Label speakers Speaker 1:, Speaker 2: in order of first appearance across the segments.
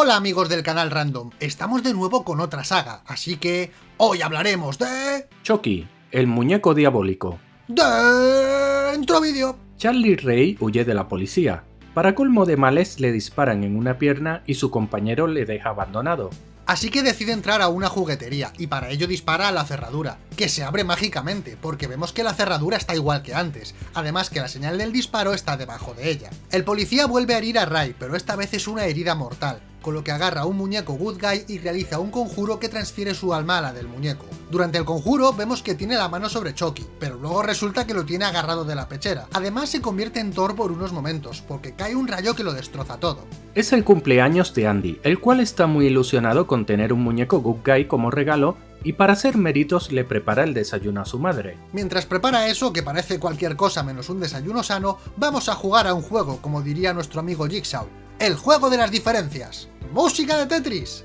Speaker 1: Hola amigos del canal Random, estamos de nuevo con otra saga, así que hoy hablaremos de...
Speaker 2: Chucky, el muñeco diabólico.
Speaker 1: Dentro vídeo.
Speaker 2: Charlie Ray huye de la policía. Para colmo de males le disparan en una pierna y su compañero le deja abandonado.
Speaker 1: Así que decide entrar a una juguetería, y para ello dispara a la cerradura, que se abre mágicamente, porque vemos que la cerradura está igual que antes, además que la señal del disparo está debajo de ella. El policía vuelve a herir a Ray, pero esta vez es una herida mortal, con lo que agarra un muñeco Good Guy y realiza un conjuro que transfiere su alma a la del muñeco. Durante el conjuro vemos que tiene la mano sobre Chucky, pero luego resulta que lo tiene agarrado de la pechera. Además se convierte en Thor por unos momentos, porque cae un rayo que lo destroza todo.
Speaker 2: Es el cumpleaños de Andy, el cual está muy ilusionado con tener un muñeco Good Guy como regalo y para hacer méritos le prepara el desayuno a su madre.
Speaker 1: Mientras prepara eso, que parece cualquier cosa menos un desayuno sano, vamos a jugar a un juego, como diría nuestro amigo Jigsaw, el juego de las diferencias. ¡Música de Tetris!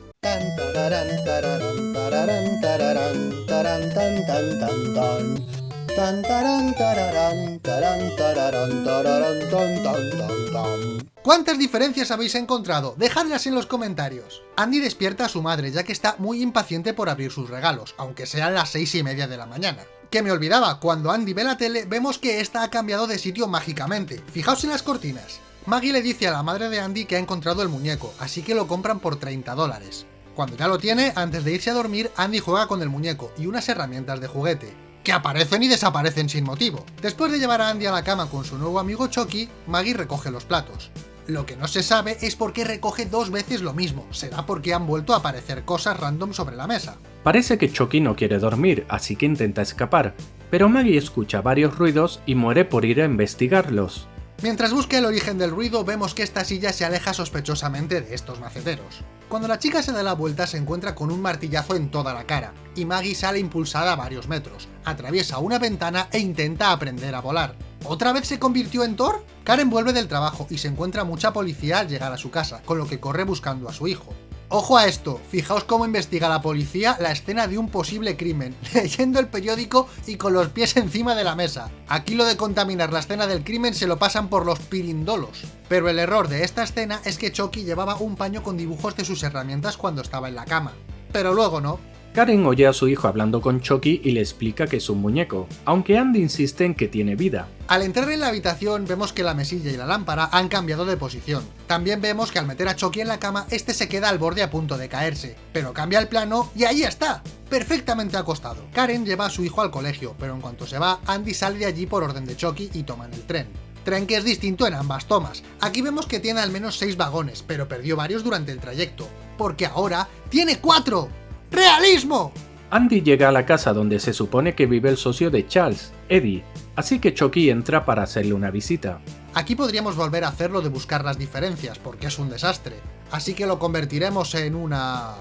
Speaker 1: ¿Cuántas diferencias habéis encontrado? Dejadlas en los comentarios. Andy despierta a su madre, ya que está muy impaciente por abrir sus regalos, aunque sean las seis y media de la mañana. Que me olvidaba, cuando Andy ve la tele, vemos que esta ha cambiado de sitio mágicamente. Fijaos en las cortinas. Maggie le dice a la madre de Andy que ha encontrado el muñeco, así que lo compran por 30 dólares. Cuando ya lo tiene, antes de irse a dormir, Andy juega con el muñeco y unas herramientas de juguete, que aparecen y desaparecen sin motivo. Después de llevar a Andy a la cama con su nuevo amigo Chucky, Maggie recoge los platos. Lo que no se sabe es por qué recoge dos veces lo mismo, será porque han vuelto a aparecer cosas random sobre la mesa.
Speaker 2: Parece que Chucky no quiere dormir, así que intenta escapar, pero Maggie escucha varios ruidos y muere por ir a investigarlos.
Speaker 1: Mientras busca el origen del ruido, vemos que esta silla se aleja sospechosamente de estos maceteros. Cuando la chica se da la vuelta se encuentra con un martillazo en toda la cara, y Maggie sale impulsada a varios metros, atraviesa una ventana e intenta aprender a volar. ¿Otra vez se convirtió en Thor? Karen vuelve del trabajo y se encuentra mucha policía al llegar a su casa, con lo que corre buscando a su hijo. Ojo a esto, fijaos cómo investiga la policía la escena de un posible crimen, leyendo el periódico y con los pies encima de la mesa. Aquí lo de contaminar la escena del crimen se lo pasan por los pirindolos. Pero el error de esta escena es que Chucky llevaba un paño con dibujos de sus herramientas cuando estaba en la cama. Pero luego no,
Speaker 2: Karen oye a su hijo hablando con Chucky y le explica que es un muñeco, aunque Andy insiste en que tiene vida.
Speaker 1: Al entrar en la habitación vemos que la mesilla y la lámpara han cambiado de posición. También vemos que al meter a Chucky en la cama, este se queda al borde a punto de caerse, pero cambia el plano y ahí está, perfectamente acostado. Karen lleva a su hijo al colegio, pero en cuanto se va, Andy sale de allí por orden de Chucky y toman el tren tren que es distinto en ambas tomas. Aquí vemos que tiene al menos 6 vagones, pero perdió varios durante el trayecto, porque ahora tiene 4. ¡Realismo!
Speaker 2: Andy llega a la casa donde se supone que vive el socio de Charles, Eddie, así que Chucky entra para hacerle una visita.
Speaker 1: Aquí podríamos volver a hacerlo de buscar las diferencias, porque es un desastre, así que lo convertiremos en una...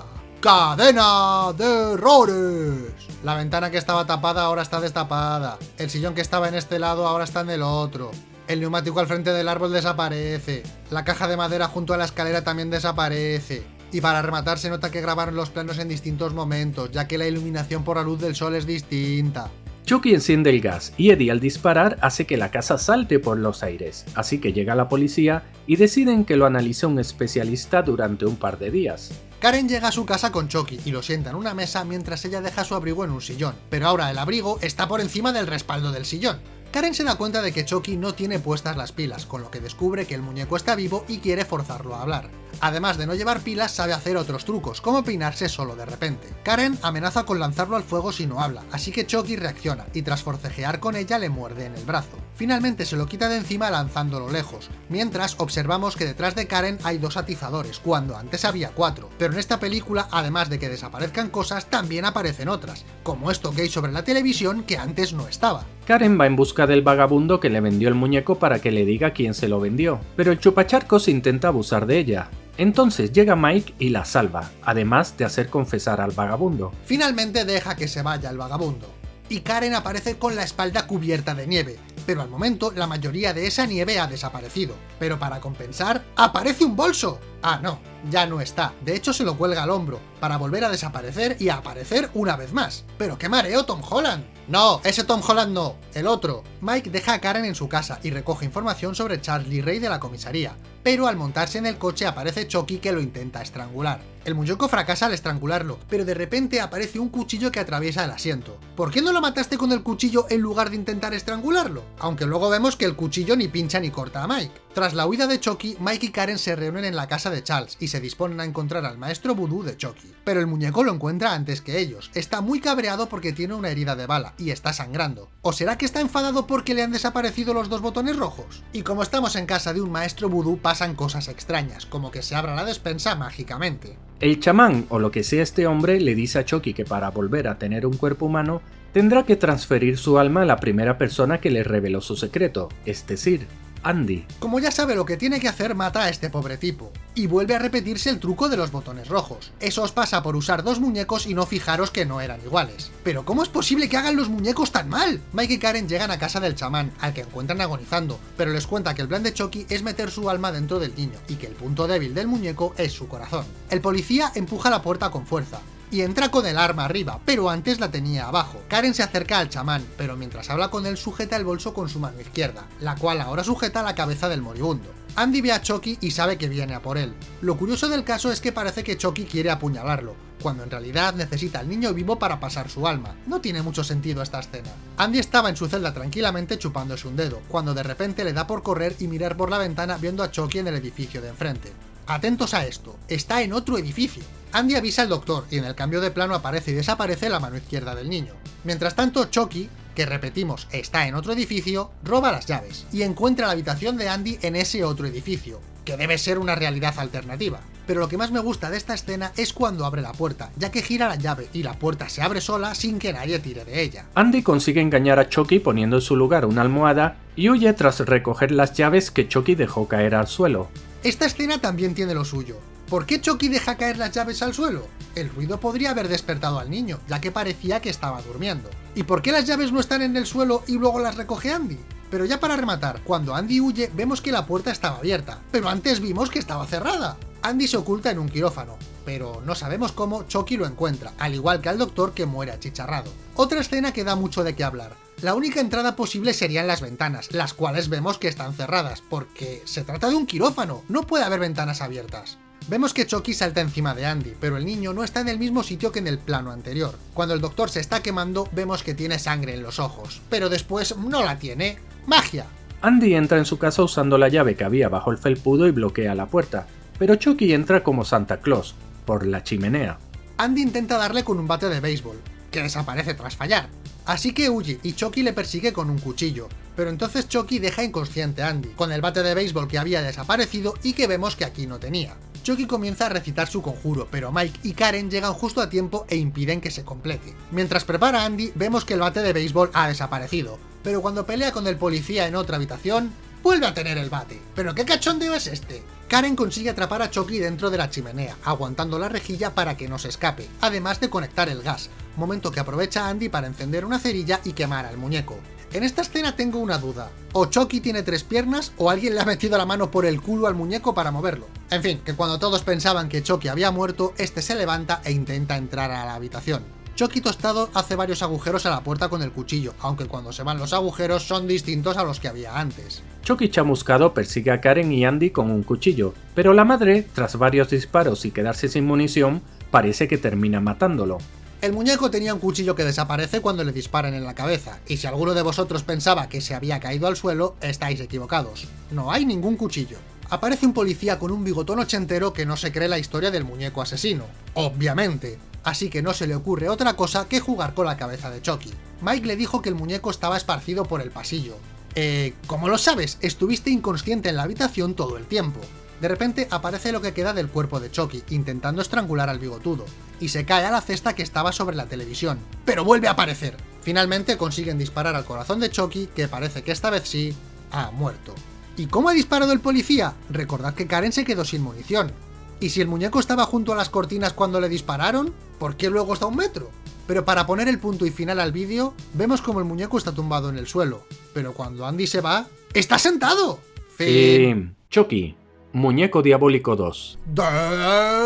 Speaker 1: ¡Cadena de errores! La ventana que estaba tapada ahora está destapada, el sillón que estaba en este lado ahora está en el otro, el neumático al frente del árbol desaparece, la caja de madera junto a la escalera también desaparece, y para rematar se nota que grabaron los planos en distintos momentos, ya que la iluminación por la luz del sol es distinta.
Speaker 2: Chucky enciende el gas y Eddie al disparar hace que la casa salte por los aires, así que llega la policía y deciden que lo analice un especialista durante un par de días.
Speaker 1: Karen llega a su casa con Chucky y lo sienta en una mesa mientras ella deja su abrigo en un sillón, pero ahora el abrigo está por encima del respaldo del sillón. Karen se da cuenta de que Chucky no tiene puestas las pilas, con lo que descubre que el muñeco está vivo y quiere forzarlo a hablar. Además de no llevar pilas, sabe hacer otros trucos, como peinarse solo de repente. Karen amenaza con lanzarlo al fuego si no habla, así que Chucky reacciona, y tras forcejear con ella le muerde en el brazo. Finalmente se lo quita de encima lanzándolo lejos, mientras observamos que detrás de Karen hay dos atizadores, cuando antes había cuatro, pero en esta película, además de que desaparezcan cosas, también aparecen otras, como esto que hay sobre la televisión que antes no estaba.
Speaker 2: Karen va en busca del vagabundo que le vendió el muñeco para que le diga quién se lo vendió, pero el chupacharcos intenta abusar de ella. Entonces llega Mike y la salva, además de hacer confesar al vagabundo.
Speaker 1: Finalmente deja que se vaya el vagabundo, y Karen aparece con la espalda cubierta de nieve, pero al momento la mayoría de esa nieve ha desaparecido. Pero para compensar, ¡aparece un bolso! Ah, no, ya no está. De hecho se lo cuelga al hombro, para volver a desaparecer y a aparecer una vez más. ¡Pero qué mareo Tom Holland! No, ese Tom Holland no, el otro. Mike deja a Karen en su casa y recoge información sobre Charlie Ray de la comisaría. Pero al montarse en el coche aparece Chucky que lo intenta estrangular. El muñeco fracasa al estrangularlo, pero de repente aparece un cuchillo que atraviesa el asiento. ¿Por qué no lo mataste con el cuchillo en lugar de intentar estrangularlo? Aunque luego vemos que el cuchillo ni pincha ni corta a Mike. Tras la huida de Chucky, Mike y Karen se reúnen en la casa de Charles y se disponen a encontrar al maestro vudú de Chucky. Pero el muñeco lo encuentra antes que ellos. Está muy cabreado porque tiene una herida de bala y está sangrando. ¿O será que está enfadado porque le han desaparecido los dos botones rojos? Y como estamos en casa de un maestro vudú pasan cosas extrañas, como que se abra la despensa mágicamente.
Speaker 2: El chamán, o lo que sea este hombre, le dice a Chucky que para volver a tener un cuerpo humano, tendrá que transferir su alma a la primera persona que le reveló su secreto, es decir, Andy.
Speaker 1: Como ya sabe lo que tiene que hacer, mata a este pobre tipo. Y vuelve a repetirse el truco de los botones rojos. Eso os pasa por usar dos muñecos y no fijaros que no eran iguales. Pero ¿cómo es posible que hagan los muñecos tan mal? Mike y Karen llegan a casa del chamán, al que encuentran agonizando, pero les cuenta que el plan de Chucky es meter su alma dentro del niño, y que el punto débil del muñeco es su corazón. El policía empuja la puerta con fuerza, y entra con el arma arriba, pero antes la tenía abajo. Karen se acerca al chamán, pero mientras habla con él sujeta el bolso con su mano izquierda, la cual ahora sujeta la cabeza del moribundo. Andy ve a Chucky y sabe que viene a por él. Lo curioso del caso es que parece que Chucky quiere apuñalarlo, cuando en realidad necesita al niño vivo para pasar su alma. No tiene mucho sentido esta escena. Andy estaba en su celda tranquilamente chupándose un dedo, cuando de repente le da por correr y mirar por la ventana viendo a Chucky en el edificio de enfrente. Atentos a esto, está en otro edificio. Andy avisa al doctor y en el cambio de plano aparece y desaparece la mano izquierda del niño. Mientras tanto, Chucky, que repetimos está en otro edificio, roba las llaves y encuentra la habitación de Andy en ese otro edificio, que debe ser una realidad alternativa. Pero lo que más me gusta de esta escena es cuando abre la puerta, ya que gira la llave y la puerta se abre sola sin que nadie tire de ella.
Speaker 2: Andy consigue engañar a Chucky poniendo en su lugar una almohada y huye tras recoger las llaves que Chucky dejó caer al suelo.
Speaker 1: Esta escena también tiene lo suyo. ¿Por qué Chucky deja caer las llaves al suelo? El ruido podría haber despertado al niño, ya que parecía que estaba durmiendo. ¿Y por qué las llaves no están en el suelo y luego las recoge Andy? Pero ya para rematar, cuando Andy huye vemos que la puerta estaba abierta, pero antes vimos que estaba cerrada. Andy se oculta en un quirófano, pero no sabemos cómo Chucky lo encuentra, al igual que al doctor que muere achicharrado. Otra escena que da mucho de qué hablar. La única entrada posible serían las ventanas, las cuales vemos que están cerradas, porque se trata de un quirófano, no puede haber ventanas abiertas. Vemos que Chucky salta encima de Andy, pero el niño no está en el mismo sitio que en el plano anterior. Cuando el doctor se está quemando, vemos que tiene sangre en los ojos, pero después no la tiene. ¡Magia!
Speaker 2: Andy entra en su casa usando la llave que había bajo el felpudo y bloquea la puerta, pero Chucky entra como Santa Claus, por la chimenea.
Speaker 1: Andy intenta darle con un bate de béisbol, que desaparece tras fallar. Así que huye y Chucky le persigue con un cuchillo, pero entonces Chucky deja inconsciente a Andy, con el bate de béisbol que había desaparecido y que vemos que aquí no tenía. Chucky comienza a recitar su conjuro, pero Mike y Karen llegan justo a tiempo e impiden que se complete. Mientras prepara a Andy, vemos que el bate de béisbol ha desaparecido, pero cuando pelea con el policía en otra habitación, vuelve a tener el bate. ¿Pero qué cachondeo es este? Karen consigue atrapar a Chucky dentro de la chimenea, aguantando la rejilla para que no se escape, además de conectar el gas, momento que aprovecha Andy para encender una cerilla y quemar al muñeco. En esta escena tengo una duda, o Chucky tiene tres piernas o alguien le ha metido la mano por el culo al muñeco para moverlo. En fin, que cuando todos pensaban que Chucky había muerto, este se levanta e intenta entrar a la habitación. Chucky tostado hace varios agujeros a la puerta con el cuchillo, aunque cuando se van los agujeros son distintos a los que había antes.
Speaker 2: Chucky chamuscado persigue a Karen y Andy con un cuchillo, pero la madre, tras varios disparos y quedarse sin munición, parece que termina matándolo.
Speaker 1: El muñeco tenía un cuchillo que desaparece cuando le disparan en la cabeza, y si alguno de vosotros pensaba que se había caído al suelo, estáis equivocados. No hay ningún cuchillo. Aparece un policía con un bigotón ochentero que no se cree la historia del muñeco asesino. Obviamente. Así que no se le ocurre otra cosa que jugar con la cabeza de Chucky. Mike le dijo que el muñeco estaba esparcido por el pasillo. Eh, ¿cómo lo sabes? Estuviste inconsciente en la habitación todo el tiempo. De repente aparece lo que queda del cuerpo de Chucky, intentando estrangular al bigotudo, y se cae a la cesta que estaba sobre la televisión. ¡Pero vuelve a aparecer! Finalmente consiguen disparar al corazón de Chucky, que parece que esta vez sí, ha muerto. ¿Y cómo ha disparado el policía? Recordad que Karen se quedó sin munición. ¿Y si el muñeco estaba junto a las cortinas cuando le dispararon? ¿Por qué luego está a un metro? Pero para poner el punto y final al vídeo, vemos como el muñeco está tumbado en el suelo. Pero cuando Andy se va, ¡está sentado!
Speaker 2: Fin. Chucky, Muñeco Diabólico 2.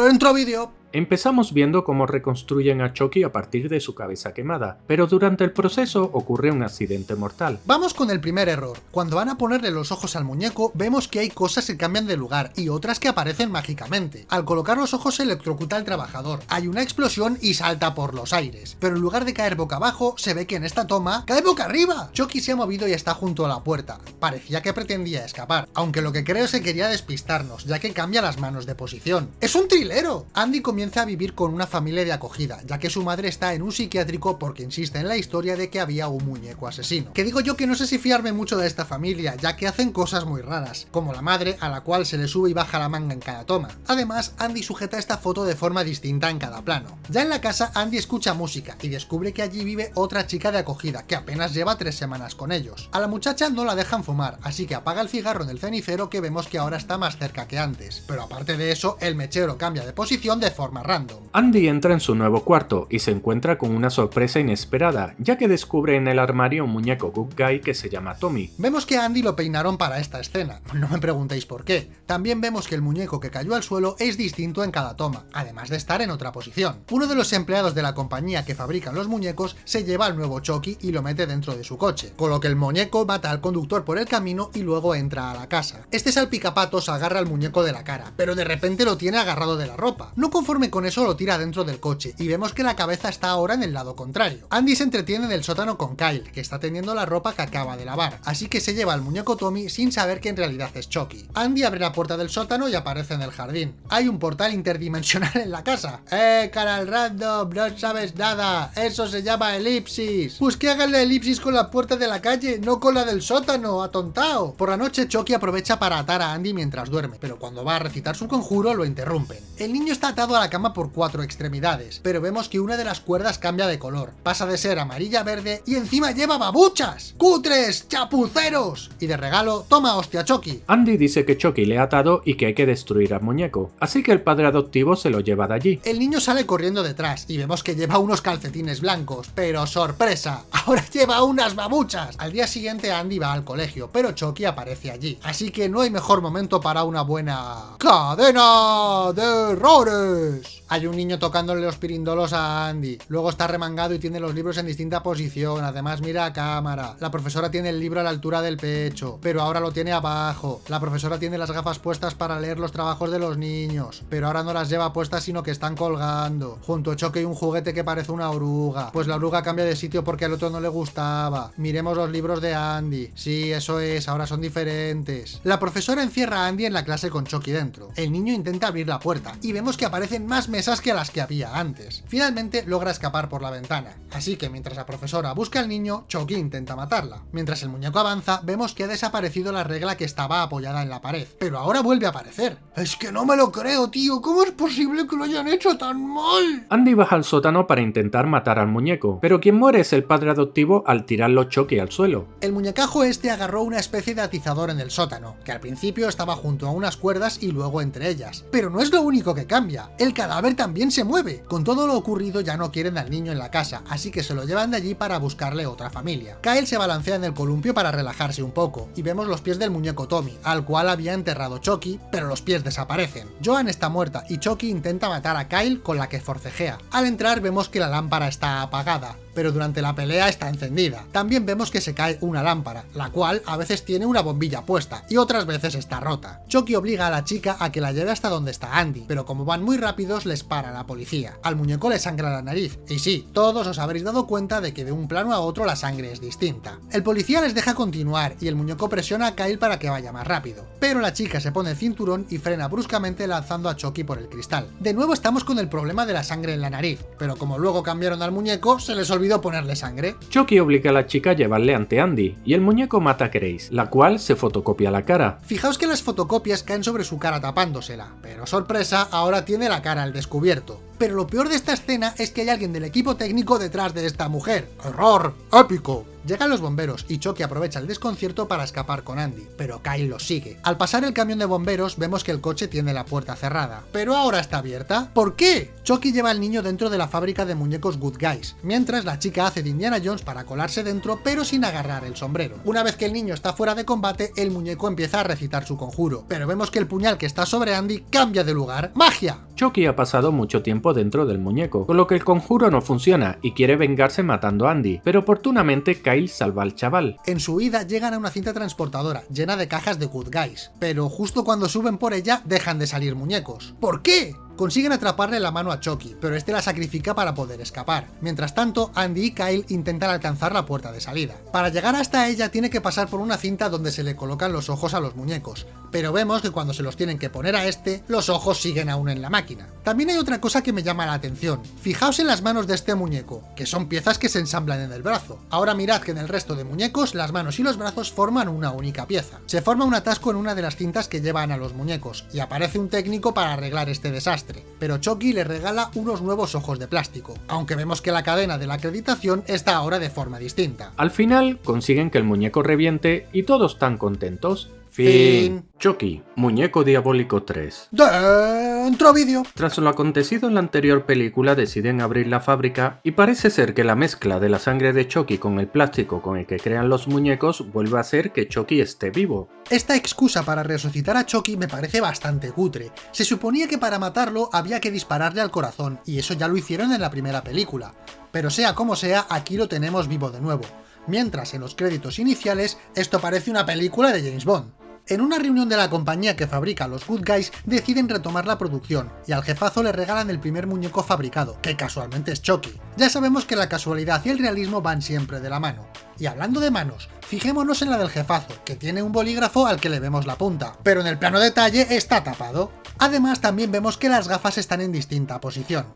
Speaker 1: Dentro vídeo.
Speaker 2: Empezamos viendo cómo reconstruyen a Chucky a partir de su cabeza quemada, pero durante el proceso ocurre un accidente mortal.
Speaker 1: Vamos con el primer error. Cuando van a ponerle los ojos al muñeco, vemos que hay cosas que cambian de lugar y otras que aparecen mágicamente. Al colocar los ojos se electrocuta al trabajador, hay una explosión y salta por los aires, pero en lugar de caer boca abajo, se ve que en esta toma cae boca arriba. Chucky se ha movido y está junto a la puerta. Parecía que pretendía escapar, aunque lo que creo es que quería despistarnos, ya que cambia las manos de posición. ¡Es un trilero! Andy comienza a vivir con una familia de acogida, ya que su madre está en un psiquiátrico porque insiste en la historia de que había un muñeco asesino. Que digo yo que no sé si fiarme mucho de esta familia, ya que hacen cosas muy raras, como la madre a la cual se le sube y baja la manga en cada toma. Además, Andy sujeta esta foto de forma distinta en cada plano. Ya en la casa, Andy escucha música y descubre que allí vive otra chica de acogida, que apenas lleva tres semanas con ellos. A la muchacha no la dejan fumar, así que apaga el cigarro en el cenicero que vemos que ahora está más cerca que antes. Pero aparte de eso, el mechero cambia de posición de forma random.
Speaker 2: Andy entra en su nuevo cuarto y se encuentra con una sorpresa inesperada, ya que descubre en el armario un muñeco Good Guy que se llama Tommy.
Speaker 1: Vemos que a Andy lo peinaron para esta escena, no me preguntéis por qué. También vemos que el muñeco que cayó al suelo es distinto en cada toma, además de estar en otra posición. Uno de los empleados de la compañía que fabrican los muñecos se lleva al nuevo Chucky y lo mete dentro de su coche, con lo que el muñeco mata al conductor por el camino y luego entra a la casa. Este salpicapatos agarra al muñeco de la cara, pero de repente lo tiene agarrado de la ropa. No conforme con eso lo tira dentro del coche y vemos que la cabeza está ahora en el lado contrario. Andy se entretiene en el sótano con Kyle, que está teniendo la ropa que acaba de lavar, así que se lleva al muñeco Tommy sin saber que en realidad es Chucky. Andy abre la puerta del sótano y aparece en el jardín. Hay un portal interdimensional en la casa. ¡Eh, canal random! No sabes nada. Eso se llama elipsis. Pues que hagan la elipsis con la puerta de la calle, no con la del sótano, atontao. Por la noche Chucky aprovecha para atar a Andy mientras duerme, pero cuando va a recitar su conjuro lo interrumpen. El niño está atado a la cama por cuatro extremidades, pero vemos que una de las cuerdas cambia de color. Pasa de ser amarilla a verde y encima lleva babuchas. ¡Cutres! ¡Chapuceros! Y de regalo, toma hostia Chucky.
Speaker 2: Andy dice que Chucky le ha atado y que hay que destruir al muñeco, así que el padre adoptivo se lo lleva de allí.
Speaker 1: El niño sale corriendo detrás y vemos que lleva unos calcetines blancos, pero sorpresa, ahora lleva unas babuchas. Al día siguiente Andy va al colegio, pero Chucky aparece allí, así que no hay mejor momento para una buena... ¡Cadena de errores! Hay un niño tocándole los pirindolos a Andy, luego está remangado y tiene los libros en distinta posición, además mira a cámara. La profesora tiene el libro a la altura del pecho, pero ahora lo tiene abajo. La profesora tiene las gafas puestas para leer los trabajos de los niños, pero ahora no las lleva puestas sino que están colgando. Junto a Choque hay un juguete que parece una oruga, pues la oruga cambia de sitio porque al otro no le gustaba. Miremos los libros de Andy. Sí, eso es, ahora son diferentes. La profesora encierra a Andy en la clase con Chucky dentro. El niño intenta abrir la puerta y vemos que aparecen más mesas que las que había antes. Finalmente logra escapar por la ventana, así que mientras la profesora busca al niño, Chucky intenta matarla. Mientras el muñeco avanza, vemos que ha desaparecido la regla que estaba apoyada en la pared, pero ahora vuelve a aparecer. Es que no me lo creo, tío, ¿cómo es posible que lo hayan hecho tan mal?
Speaker 2: Andy baja al sótano para intentar matar al muñeco, pero quien muere es el padre adoptivo al tirarlo Chucky al suelo.
Speaker 1: El muñecajo este agarró una especie de atizador en el sótano, que al principio estaba junto a unas cuerdas y luego entre ellas. Pero no es lo único que cambia, el cadáver también se mueve. Con todo lo ocurrido ya no quieren al niño en la casa, así que se lo llevan de allí para buscarle otra familia. Kyle se balancea en el columpio para relajarse un poco, y vemos los pies del muñeco Tommy, al cual había enterrado Chucky, pero los pies desaparecen. Joan está muerta y Chucky intenta matar a Kyle con la que forcejea. Al entrar vemos que la lámpara está apagada, pero durante la pelea está encendida. También vemos que se cae una lámpara, la cual a veces tiene una bombilla puesta y otras veces está rota. Chucky obliga a la chica a que la lleve hasta donde está Andy, pero como van muy rápidos les para la policía. Al muñeco le sangra la nariz, y sí, todos os habréis dado cuenta de que de un plano a otro la sangre es distinta. El policía les deja continuar y el muñeco presiona a Kyle para que vaya más rápido, pero la chica se pone el cinturón y frena bruscamente lanzando a Chucky por el cristal. De nuevo estamos con el problema de la sangre en la nariz, pero como luego cambiaron al muñeco, se les olvidó ponerle sangre.
Speaker 2: Chucky obliga a la chica a llevarle ante Andy, y el muñeco mata a Grace, la cual se fotocopia la cara.
Speaker 1: Fijaos que las fotocopias caen sobre su cara tapándosela, pero sorpresa, ahora tiene la cara al descubierto. Pero lo peor de esta escena es que hay alguien del equipo técnico detrás de esta mujer. ¡Error! ¡Épico! Llegan los bomberos y Chucky aprovecha el desconcierto para escapar con Andy, pero Kyle los sigue. Al pasar el camión de bomberos vemos que el coche tiene la puerta cerrada, pero ahora está abierta. ¿Por qué? Chucky lleva al niño dentro de la fábrica de muñecos Good Guys, mientras la chica hace de Indiana Jones para colarse dentro pero sin agarrar el sombrero. Una vez que el niño está fuera de combate, el muñeco empieza a recitar su conjuro, pero vemos que el puñal que está sobre Andy cambia de lugar. ¡Magia!
Speaker 2: Chucky ha pasado mucho tiempo tiempo dentro del muñeco, con lo que el conjuro no funciona y quiere vengarse matando a Andy, pero oportunamente Kyle salva al chaval.
Speaker 1: En su huida llegan a una cinta transportadora llena de cajas de Good Guys, pero justo cuando suben por ella dejan de salir muñecos. ¿Por qué? Consiguen atraparle la mano a Chucky, pero este la sacrifica para poder escapar. Mientras tanto, Andy y Kyle intentan alcanzar la puerta de salida. Para llegar hasta ella tiene que pasar por una cinta donde se le colocan los ojos a los muñecos, pero vemos que cuando se los tienen que poner a este, los ojos siguen aún en la máquina. También hay otra cosa que me llama la atención. Fijaos en las manos de este muñeco, que son piezas que se ensamblan en el brazo. Ahora mirad que en el resto de muñecos, las manos y los brazos forman una única pieza. Se forma un atasco en una de las cintas que llevan a los muñecos, y aparece un técnico para arreglar este desastre pero Chucky le regala unos nuevos ojos de plástico, aunque vemos que la cadena de la acreditación está ahora de forma distinta.
Speaker 2: Al final consiguen que el muñeco reviente y todos están contentos, Fin. Chucky, Muñeco Diabólico 3.
Speaker 1: Dentro vídeo.
Speaker 2: Tras lo acontecido en la anterior película deciden abrir la fábrica y parece ser que la mezcla de la sangre de Chucky con el plástico con el que crean los muñecos vuelve a hacer que Chucky esté vivo.
Speaker 1: Esta excusa para resucitar a Chucky me parece bastante cutre. Se suponía que para matarlo había que dispararle al corazón, y eso ya lo hicieron en la primera película. Pero sea como sea, aquí lo tenemos vivo de nuevo. Mientras en los créditos iniciales esto parece una película de James Bond. En una reunión de la compañía que fabrica los Good Guys, deciden retomar la producción, y al jefazo le regalan el primer muñeco fabricado, que casualmente es Chucky. Ya sabemos que la casualidad y el realismo van siempre de la mano. Y hablando de manos, fijémonos en la del jefazo, que tiene un bolígrafo al que le vemos la punta, pero en el plano detalle está tapado. Además también vemos que las gafas están en distinta posición.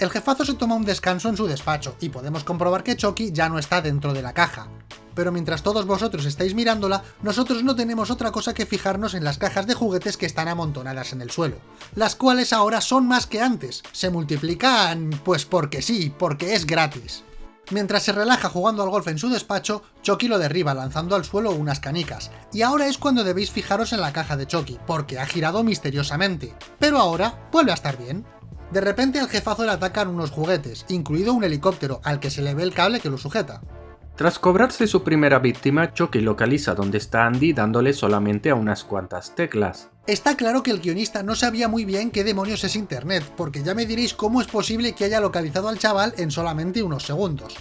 Speaker 1: El jefazo se toma un descanso en su despacho, y podemos comprobar que Chucky ya no está dentro de la caja pero mientras todos vosotros estáis mirándola, nosotros no tenemos otra cosa que fijarnos en las cajas de juguetes que están amontonadas en el suelo, las cuales ahora son más que antes, se multiplican pues porque sí, porque es gratis. Mientras se relaja jugando al golf en su despacho, Chucky lo derriba lanzando al suelo unas canicas, y ahora es cuando debéis fijaros en la caja de Chucky, porque ha girado misteriosamente, pero ahora vuelve a estar bien. De repente al jefazo le atacan unos juguetes, incluido un helicóptero al que se le ve el cable que lo sujeta.
Speaker 2: Tras cobrarse su primera víctima, Chucky localiza dónde está Andy dándole solamente a unas cuantas teclas.
Speaker 1: Está claro que el guionista no sabía muy bien qué demonios es internet, porque ya me diréis cómo es posible que haya localizado al chaval en solamente unos segundos.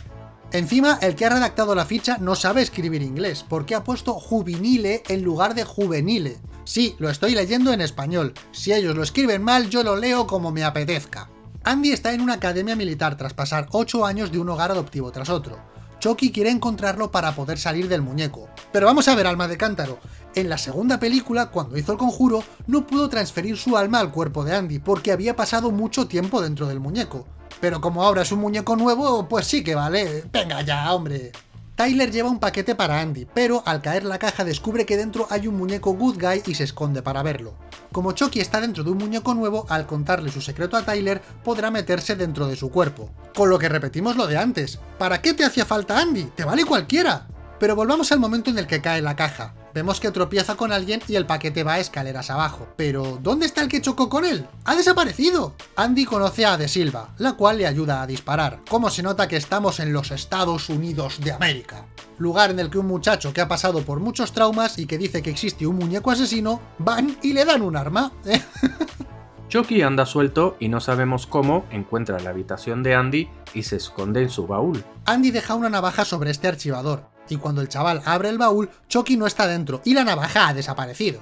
Speaker 1: Encima, el que ha redactado la ficha no sabe escribir inglés, porque ha puesto juvenile en lugar de juvenile. Sí, lo estoy leyendo en español. Si ellos lo escriben mal, yo lo leo como me apetezca. Andy está en una academia militar tras pasar 8 años de un hogar adoptivo tras otro. Chucky quiere encontrarlo para poder salir del muñeco. Pero vamos a ver, alma de cántaro. En la segunda película, cuando hizo el conjuro, no pudo transferir su alma al cuerpo de Andy, porque había pasado mucho tiempo dentro del muñeco. Pero como ahora es un muñeco nuevo, pues sí que vale. Venga ya, hombre. Tyler lleva un paquete para Andy, pero al caer la caja descubre que dentro hay un muñeco Good Guy y se esconde para verlo. Como Chucky está dentro de un muñeco nuevo, al contarle su secreto a Tyler, podrá meterse dentro de su cuerpo. Con lo que repetimos lo de antes, ¿para qué te hacía falta Andy? ¡Te vale cualquiera! Pero volvamos al momento en el que cae la caja. Vemos que tropieza con alguien y el paquete va a escaleras abajo. Pero, ¿dónde está el que chocó con él? ¡Ha desaparecido! Andy conoce a De Silva, la cual le ayuda a disparar. Como se nota que estamos en los Estados Unidos de América. Lugar en el que un muchacho que ha pasado por muchos traumas y que dice que existe un muñeco asesino, van y le dan un arma.
Speaker 2: Chucky anda suelto y no sabemos cómo encuentra la habitación de Andy y se esconde en su baúl.
Speaker 1: Andy deja una navaja sobre este archivador, y cuando el chaval abre el baúl, Chucky no está dentro y la navaja ha desaparecido.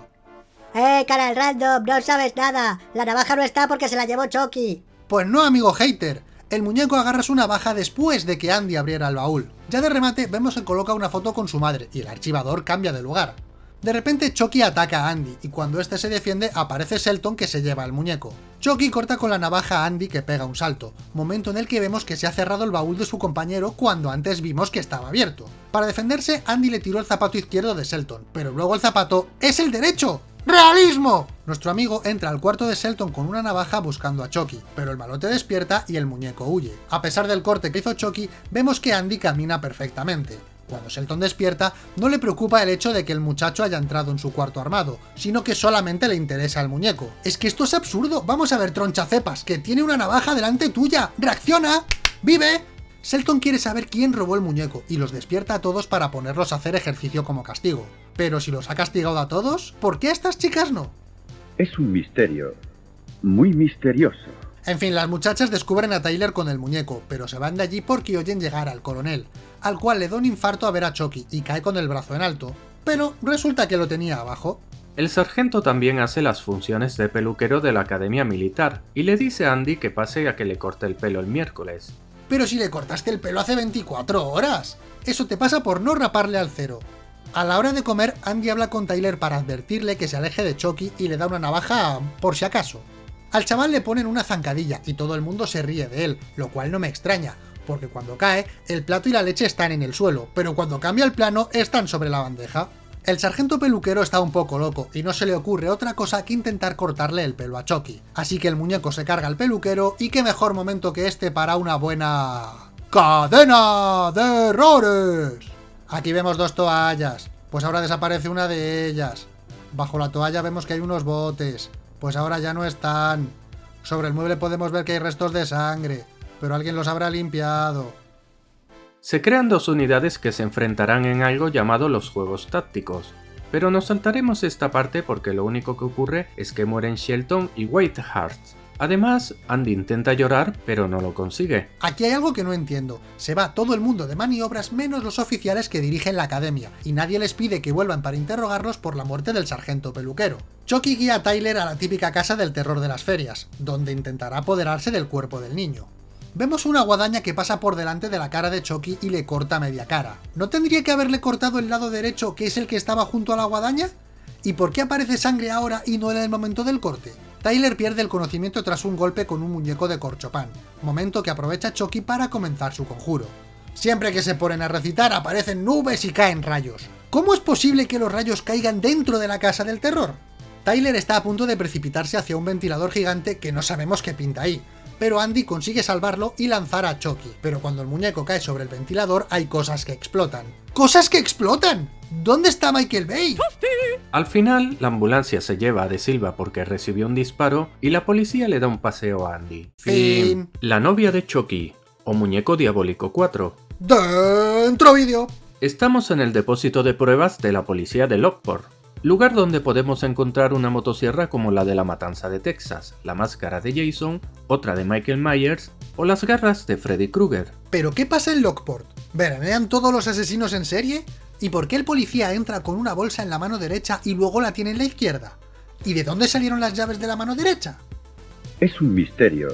Speaker 3: ¡Eh, cara random! No sabes nada. La navaja no está porque se la llevó Chucky.
Speaker 1: Pues no, amigo hater. El muñeco agarra su navaja después de que Andy abriera el baúl. Ya de remate vemos que coloca una foto con su madre y el archivador cambia de lugar. De repente Chucky ataca a Andy, y cuando este se defiende aparece Selton que se lleva el muñeco. Chucky corta con la navaja a Andy que pega un salto, momento en el que vemos que se ha cerrado el baúl de su compañero cuando antes vimos que estaba abierto. Para defenderse, Andy le tiró el zapato izquierdo de Selton, pero luego el zapato ¡es el derecho! ¡Realismo! Nuestro amigo entra al cuarto de Selton con una navaja buscando a Chucky, pero el malote despierta y el muñeco huye. A pesar del corte que hizo Chucky, vemos que Andy camina perfectamente. Cuando Shelton despierta, no le preocupa el hecho de que el muchacho haya entrado en su cuarto armado, sino que solamente le interesa el muñeco. Es que esto es absurdo, vamos a ver tronchacepas, que tiene una navaja delante tuya, ¡reacciona! ¡Vive! Selton quiere saber quién robó el muñeco, y los despierta a todos para ponerlos a hacer ejercicio como castigo. Pero si los ha castigado a todos, ¿por qué a estas chicas no?
Speaker 4: Es un misterio, muy misterioso.
Speaker 1: En fin, las muchachas descubren a Tyler con el muñeco, pero se van de allí porque oyen llegar al coronel, al cual le da un infarto a ver a Chucky y cae con el brazo en alto, pero resulta que lo tenía abajo.
Speaker 2: El sargento también hace las funciones de peluquero de la academia militar y le dice a Andy que pase a que le corte el pelo el miércoles.
Speaker 1: Pero si le cortaste el pelo hace 24 horas. Eso te pasa por no raparle al cero. A la hora de comer, Andy habla con Tyler para advertirle que se aleje de Chucky y le da una navaja por si acaso. Al chaval le ponen una zancadilla y todo el mundo se ríe de él, lo cual no me extraña, porque cuando cae, el plato y la leche están en el suelo, pero cuando cambia el plano, están sobre la bandeja. El sargento peluquero está un poco loco y no se le ocurre otra cosa que intentar cortarle el pelo a Chucky, así que el muñeco se carga al peluquero y qué mejor momento que este para una buena... ¡Cadena de errores! Aquí vemos dos toallas, pues ahora desaparece una de ellas. Bajo la toalla vemos que hay unos botes, pues ahora ya no están. Sobre el mueble podemos ver que hay restos de sangre, pero alguien los habrá limpiado.
Speaker 2: Se crean dos unidades que se enfrentarán en algo llamado los juegos tácticos, pero nos saltaremos esta parte porque lo único que ocurre es que mueren Shelton y Whiteheart. Además, Andy intenta llorar, pero no lo consigue.
Speaker 1: Aquí hay algo que no entiendo. Se va todo el mundo de maniobras menos los oficiales que dirigen la academia, y nadie les pide que vuelvan para interrogarlos por la muerte del sargento peluquero. Chucky guía a Tyler a la típica casa del terror de las ferias, donde intentará apoderarse del cuerpo del niño. Vemos una guadaña que pasa por delante de la cara de Chucky y le corta media cara. ¿No tendría que haberle cortado el lado derecho, que es el que estaba junto a la guadaña? ¿Y por qué aparece sangre ahora y no en el momento del corte? Tyler pierde el conocimiento tras un golpe con un muñeco de corchopán, momento que aprovecha Chucky para comenzar su conjuro. Siempre que se ponen a recitar aparecen nubes y caen rayos. ¿Cómo es posible que los rayos caigan dentro de la casa del terror? Tyler está a punto de precipitarse hacia un ventilador gigante que no sabemos qué pinta ahí, pero Andy consigue salvarlo y lanzar a Chucky, pero cuando el muñeco cae sobre el ventilador hay cosas que explotan. ¡Cosas que explotan! ¿Dónde está Michael Bay?
Speaker 2: Al final, la ambulancia se lleva a De Silva porque recibió un disparo y la policía le da un paseo a Andy.
Speaker 1: Fin.
Speaker 2: La novia de Chucky, o Muñeco Diabólico 4.
Speaker 1: Dentro vídeo.
Speaker 2: Estamos en el depósito de pruebas de la policía de Lockport, lugar donde podemos encontrar una motosierra como la de la matanza de Texas, la máscara de Jason, otra de Michael Myers o las garras de Freddy Krueger.
Speaker 1: ¿Pero qué pasa en Lockport? ¿Veranean todos los asesinos en serie? ¿Y por qué el policía entra con una bolsa en la mano derecha y luego la tiene en la izquierda? ¿Y de dónde salieron las llaves de la mano derecha?
Speaker 4: Es un misterio.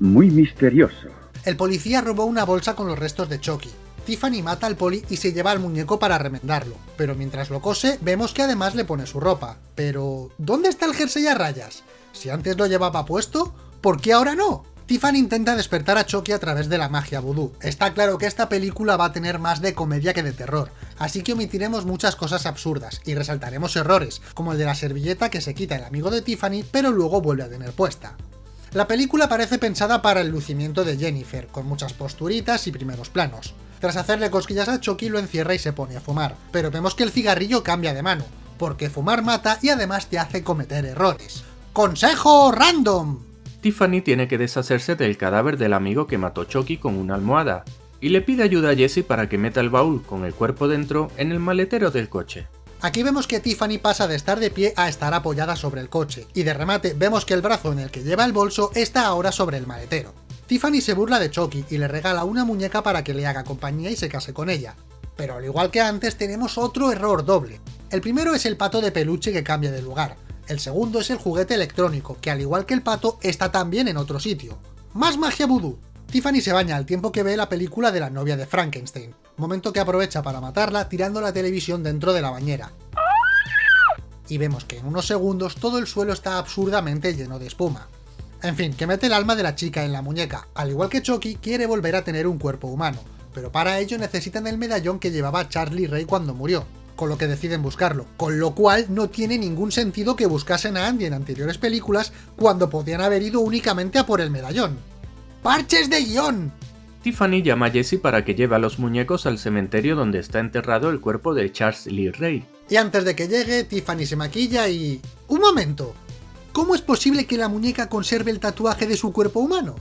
Speaker 4: Muy misterioso.
Speaker 1: El policía robó una bolsa con los restos de Chucky. Tiffany mata al poli y se lleva al muñeco para remendarlo, pero mientras lo cose vemos que además le pone su ropa. Pero, ¿dónde está el jersey a rayas? Si antes lo llevaba puesto, ¿por qué ahora no? Tiffany intenta despertar a Chucky a través de la magia vudú. Está claro que esta película va a tener más de comedia que de terror, así que omitiremos muchas cosas absurdas y resaltaremos errores, como el de la servilleta que se quita el amigo de Tiffany pero luego vuelve a tener puesta. La película parece pensada para el lucimiento de Jennifer, con muchas posturitas y primeros planos. Tras hacerle cosquillas a Chucky lo encierra y se pone a fumar, pero vemos que el cigarrillo cambia de mano, porque fumar mata y además te hace cometer errores. ¡Consejo random!
Speaker 2: Tiffany tiene que deshacerse del cadáver del amigo que mató Chucky con una almohada, y le pide ayuda a Jesse para que meta el baúl con el cuerpo dentro en el maletero del coche.
Speaker 1: Aquí vemos que Tiffany pasa de estar de pie a estar apoyada sobre el coche, y de remate vemos que el brazo en el que lleva el bolso está ahora sobre el maletero. Tiffany se burla de Chucky y le regala una muñeca para que le haga compañía y se case con ella. Pero al igual que antes tenemos otro error doble. El primero es el pato de peluche que cambia de lugar, el segundo es el juguete electrónico, que al igual que el pato, está también en otro sitio. ¡Más magia vudú! Tiffany se baña al tiempo que ve la película de la novia de Frankenstein, momento que aprovecha para matarla tirando la televisión dentro de la bañera. Y vemos que en unos segundos todo el suelo está absurdamente lleno de espuma. En fin, que mete el alma de la chica en la muñeca, al igual que Chucky quiere volver a tener un cuerpo humano, pero para ello necesitan el medallón que llevaba Charlie Ray cuando murió, con lo que deciden buscarlo, con lo cual no tiene ningún sentido que buscasen a Andy en anteriores películas cuando podían haber ido únicamente a por el medallón. ¡Parches de guion!
Speaker 2: Tiffany llama a Jesse para que lleve a los muñecos al cementerio donde está enterrado el cuerpo de Charles Lee Ray.
Speaker 1: Y antes de que llegue, Tiffany se maquilla y... ¡Un momento! ¿Cómo es posible que la muñeca conserve el tatuaje de su cuerpo humano?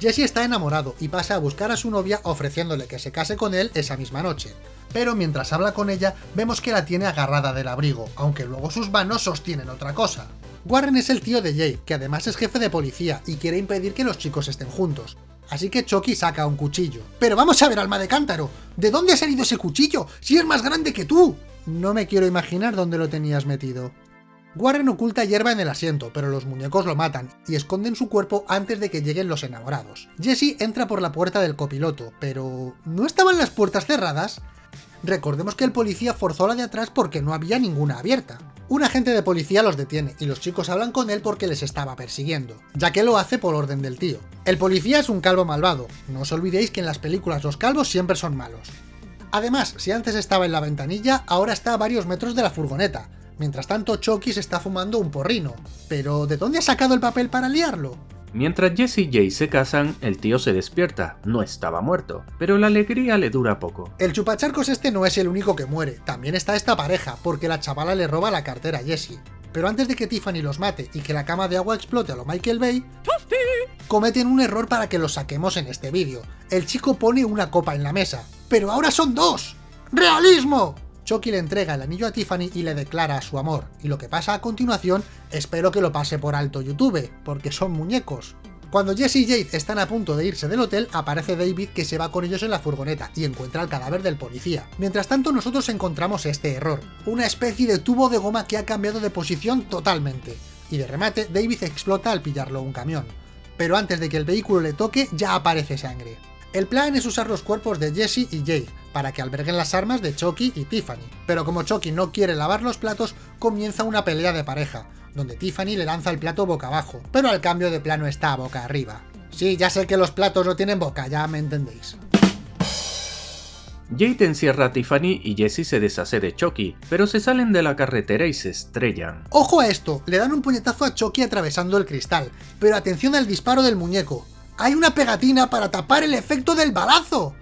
Speaker 1: Jesse está enamorado y pasa a buscar a su novia ofreciéndole que se case con él esa misma noche. Pero mientras habla con ella, vemos que la tiene agarrada del abrigo, aunque luego sus manos sostienen otra cosa. Warren es el tío de Jade, que además es jefe de policía y quiere impedir que los chicos estén juntos. Así que Chucky saca un cuchillo. ¡Pero vamos a ver, alma de cántaro! ¿De dónde ha salido ese cuchillo? ¡Si es más grande que tú! No me quiero imaginar dónde lo tenías metido. Warren oculta hierba en el asiento, pero los muñecos lo matan y esconden su cuerpo antes de que lleguen los enamorados. Jesse entra por la puerta del copiloto, pero... ¿no estaban las puertas cerradas? Recordemos que el policía forzó la de atrás porque no había ninguna abierta. Un agente de policía los detiene y los chicos hablan con él porque les estaba persiguiendo, ya que lo hace por orden del tío. El policía es un calvo malvado, no os olvidéis que en las películas los calvos siempre son malos. Además, si antes estaba en la ventanilla, ahora está a varios metros de la furgoneta. Mientras tanto, Chucky se está fumando un porrino. Pero, ¿de dónde ha sacado el papel para liarlo?
Speaker 2: Mientras Jesse y Jay se casan, el tío se despierta, no estaba muerto, pero la alegría le dura poco.
Speaker 1: El chupacharcos este no es el único que muere, también está esta pareja, porque la chavala le roba la cartera a Jesse. Pero antes de que Tiffany los mate y que la cama de agua explote a lo Michael Bay, cometen un error para que los saquemos en este vídeo. El chico pone una copa en la mesa, pero ahora son dos. ¡Realismo! Chucky le entrega el anillo a Tiffany y le declara su amor, y lo que pasa a continuación espero que lo pase por alto YouTube, porque son muñecos. Cuando Jesse y Jade están a punto de irse del hotel, aparece David que se va con ellos en la furgoneta y encuentra el cadáver del policía. Mientras tanto nosotros encontramos este error, una especie de tubo de goma que ha cambiado de posición totalmente. Y de remate, David explota al pillarlo un camión. Pero antes de que el vehículo le toque, ya aparece sangre. El plan es usar los cuerpos de Jesse y Jade, para que alberguen las armas de Chucky y Tiffany. Pero como Chucky no quiere lavar los platos, comienza una pelea de pareja, donde Tiffany le lanza el plato boca abajo, pero al cambio de plano está boca arriba. Sí, ya sé que los platos no tienen boca, ya me entendéis.
Speaker 2: Jade encierra a Tiffany y Jesse se deshace de Chucky, pero se salen de la carretera y se estrellan.
Speaker 1: ¡Ojo a esto! Le dan un puñetazo a Chucky atravesando el cristal, pero atención al disparo del muñeco. ¡Hay una pegatina para tapar el efecto del balazo!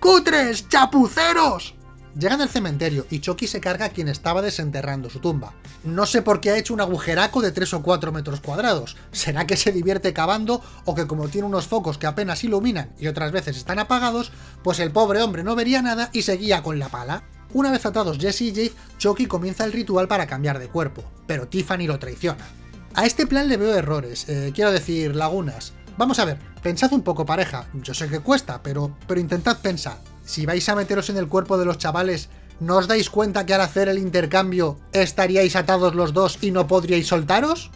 Speaker 1: ¡Cutres! ¡Chapuceros! Llegan al cementerio y Chucky se carga a quien estaba desenterrando su tumba. No sé por qué ha hecho un agujeraco de 3 o 4 metros cuadrados. ¿Será que se divierte cavando o que como tiene unos focos que apenas iluminan y otras veces están apagados, pues el pobre hombre no vería nada y seguía con la pala? Una vez atados Jesse y Jade, Chucky comienza el ritual para cambiar de cuerpo, pero Tiffany lo traiciona. A este plan le veo errores, eh, quiero decir, lagunas. Vamos a ver, pensad un poco pareja, yo sé que cuesta, pero, pero intentad pensar. Si vais a meteros en el cuerpo de los chavales, ¿no os dais cuenta que al hacer el intercambio estaríais atados los dos y no podríais soltaros?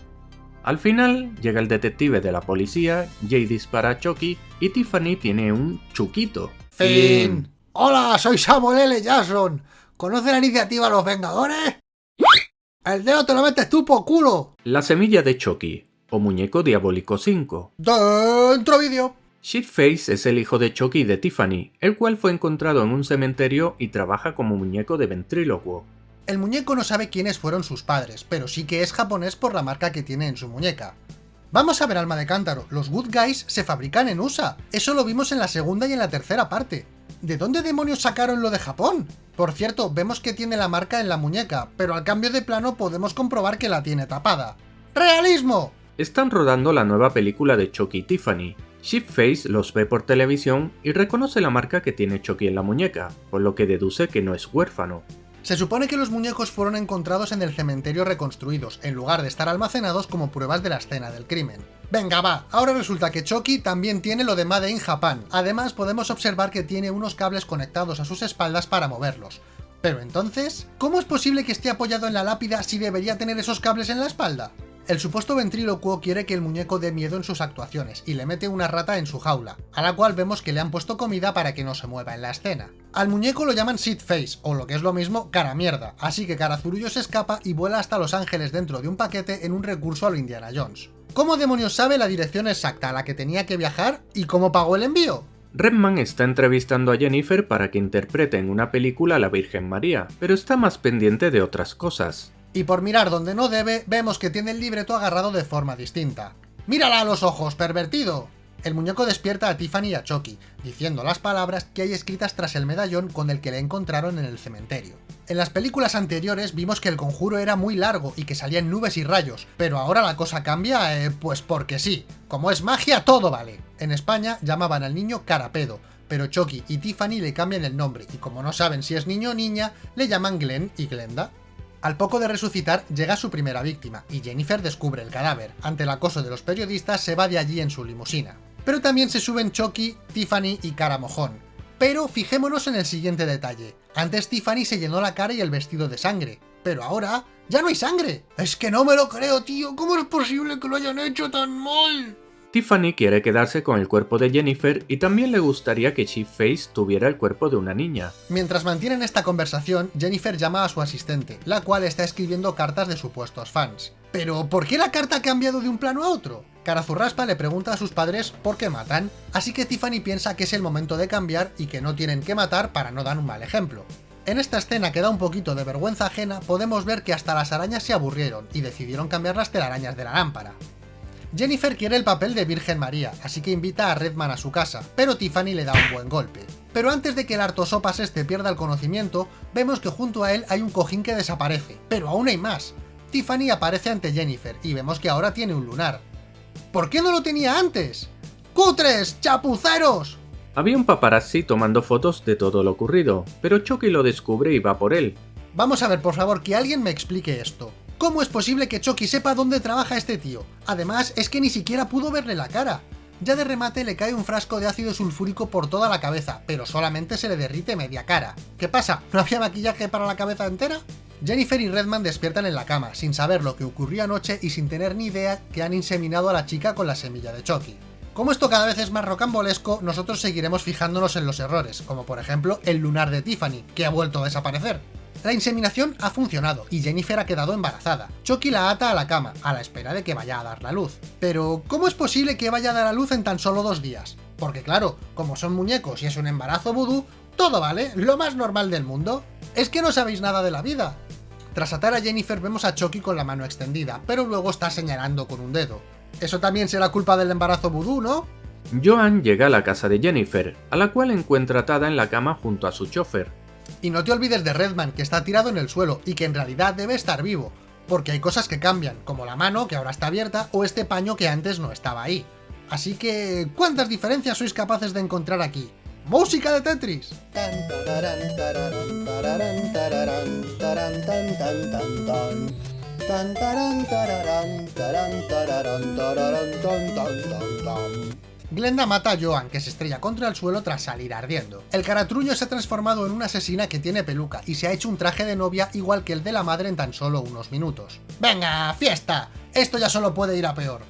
Speaker 2: Al final, llega el detective de la policía, Jay dispara a Chucky y Tiffany tiene un chuquito.
Speaker 1: Fin. Hola, soy Samuel L. Jackson. ¿Conoce la iniciativa Los Vengadores? El dedo te lo metes tú por culo.
Speaker 2: La semilla de Chucky, o Muñeco Diabólico 5.
Speaker 1: Dentro vídeo.
Speaker 2: Shitface es el hijo de Chucky y de Tiffany, el cual fue encontrado en un cementerio y trabaja como muñeco de ventrílocuo.
Speaker 1: El muñeco no sabe quiénes fueron sus padres, pero sí que es japonés por la marca que tiene en su muñeca. Vamos a ver alma de cántaro, los Good Guys se fabrican en USA, eso lo vimos en la segunda y en la tercera parte. ¿De dónde demonios sacaron lo de Japón? Por cierto, vemos que tiene la marca en la muñeca, pero al cambio de plano podemos comprobar que la tiene tapada. ¡Realismo!
Speaker 2: Están rodando la nueva película de Chucky y Tiffany. Shipface los ve por televisión y reconoce la marca que tiene Chucky en la muñeca, por lo que deduce que no es huérfano.
Speaker 1: Se supone que los muñecos fueron encontrados en el cementerio reconstruidos, en lugar de estar almacenados como pruebas de la escena del crimen. Venga va, ahora resulta que Chucky también tiene lo de Made in Japan. Además podemos observar que tiene unos cables conectados a sus espaldas para moverlos. Pero entonces, ¿cómo es posible que esté apoyado en la lápida si debería tener esos cables en la espalda? El supuesto ventrílocuo quiere que el muñeco dé miedo en sus actuaciones y le mete una rata en su jaula, a la cual vemos que le han puesto comida para que no se mueva en la escena. Al muñeco lo llaman Seed Face, o lo que es lo mismo, cara mierda, así que Carazurullo se escapa y vuela hasta Los Ángeles dentro de un paquete en un recurso a lo Indiana Jones. ¿Cómo demonios sabe la dirección exacta a la que tenía que viajar y cómo pagó el envío?
Speaker 2: Redman está entrevistando a Jennifer para que interprete en una película a la Virgen María, pero está más pendiente de otras cosas
Speaker 1: y por mirar donde no debe, vemos que tiene el libreto agarrado de forma distinta. ¡Mírala a los ojos, pervertido! El muñeco despierta a Tiffany y a Chucky, diciendo las palabras que hay escritas tras el medallón con el que le encontraron en el cementerio. En las películas anteriores vimos que el conjuro era muy largo y que salían nubes y rayos, pero ahora la cosa cambia, eh, pues porque sí. Como es magia, todo vale. En España llamaban al niño Carapedo, pero Chucky y Tiffany le cambian el nombre, y como no saben si es niño o niña, le llaman Glenn y Glenda. Al poco de resucitar, llega su primera víctima, y Jennifer descubre el cadáver. Ante el acoso de los periodistas, se va de allí en su limusina. Pero también se suben Chucky, Tiffany y Cara Mojón. Pero fijémonos en el siguiente detalle. Antes Tiffany se llenó la cara y el vestido de sangre, pero ahora ¡ya no hay sangre! Es que no me lo creo, tío. ¿Cómo es posible que lo hayan hecho tan mal?
Speaker 2: Tiffany quiere quedarse con el cuerpo de Jennifer y también le gustaría que Chief Face tuviera el cuerpo de una niña.
Speaker 1: Mientras mantienen esta conversación, Jennifer llama a su asistente, la cual está escribiendo cartas de supuestos fans. Pero, ¿por qué la carta ha cambiado de un plano a otro? Carazurraspa le pregunta a sus padres por qué matan, así que Tiffany piensa que es el momento de cambiar y que no tienen que matar para no dar un mal ejemplo. En esta escena que da un poquito de vergüenza ajena, podemos ver que hasta las arañas se aburrieron y decidieron cambiar las telarañas de la lámpara. Jennifer quiere el papel de Virgen María, así que invita a Redman a su casa, pero Tiffany le da un buen golpe. Pero antes de que el hartosopas este pierda el conocimiento, vemos que junto a él hay un cojín que desaparece, pero aún hay más. Tiffany aparece ante Jennifer y vemos que ahora tiene un lunar. ¿Por qué no lo tenía antes? ¡Cutres! ¡Chapuceros!
Speaker 2: Había un paparazzi tomando fotos de todo lo ocurrido, pero Chucky lo descubre y va por él.
Speaker 1: Vamos a ver, por favor, que alguien me explique esto. ¿Cómo es posible que Chucky sepa dónde trabaja este tío? Además, es que ni siquiera pudo verle la cara. Ya de remate le cae un frasco de ácido sulfúrico por toda la cabeza, pero solamente se le derrite media cara. ¿Qué pasa? ¿No había maquillaje para la cabeza entera? Jennifer y Redman despiertan en la cama, sin saber lo que ocurrió anoche y sin tener ni idea que han inseminado a la chica con la semilla de Chucky. Como esto cada vez es más rocambolesco, nosotros seguiremos fijándonos en los errores, como por ejemplo el lunar de Tiffany, que ha vuelto a desaparecer. La inseminación ha funcionado y Jennifer ha quedado embarazada. Chucky la ata a la cama, a la espera de que vaya a dar la luz. Pero, ¿cómo es posible que vaya a dar la luz en tan solo dos días? Porque claro, como son muñecos y es un embarazo vudú, todo vale, lo más normal del mundo. Es que no sabéis nada de la vida. Tras atar a Jennifer vemos a Chucky con la mano extendida, pero luego está señalando con un dedo. Eso también será culpa del embarazo vudú, ¿no?
Speaker 2: Joan llega a la casa de Jennifer, a la cual encuentra atada en la cama junto a su chofer.
Speaker 1: Y no te olvides de Redman, que está tirado en el suelo y que en realidad debe estar vivo, porque hay cosas que cambian, como la mano, que ahora está abierta, o este paño que antes no estaba ahí. Así que, ¿cuántas diferencias sois capaces de encontrar aquí? ¡Música de Tetris! Glenda mata a Joan, que se estrella contra el suelo tras salir ardiendo. El caratruño se ha transformado en una asesina que tiene peluca y se ha hecho un traje de novia igual que el de la madre en tan solo unos minutos. ¡Venga, fiesta! Esto ya solo puede ir a peor.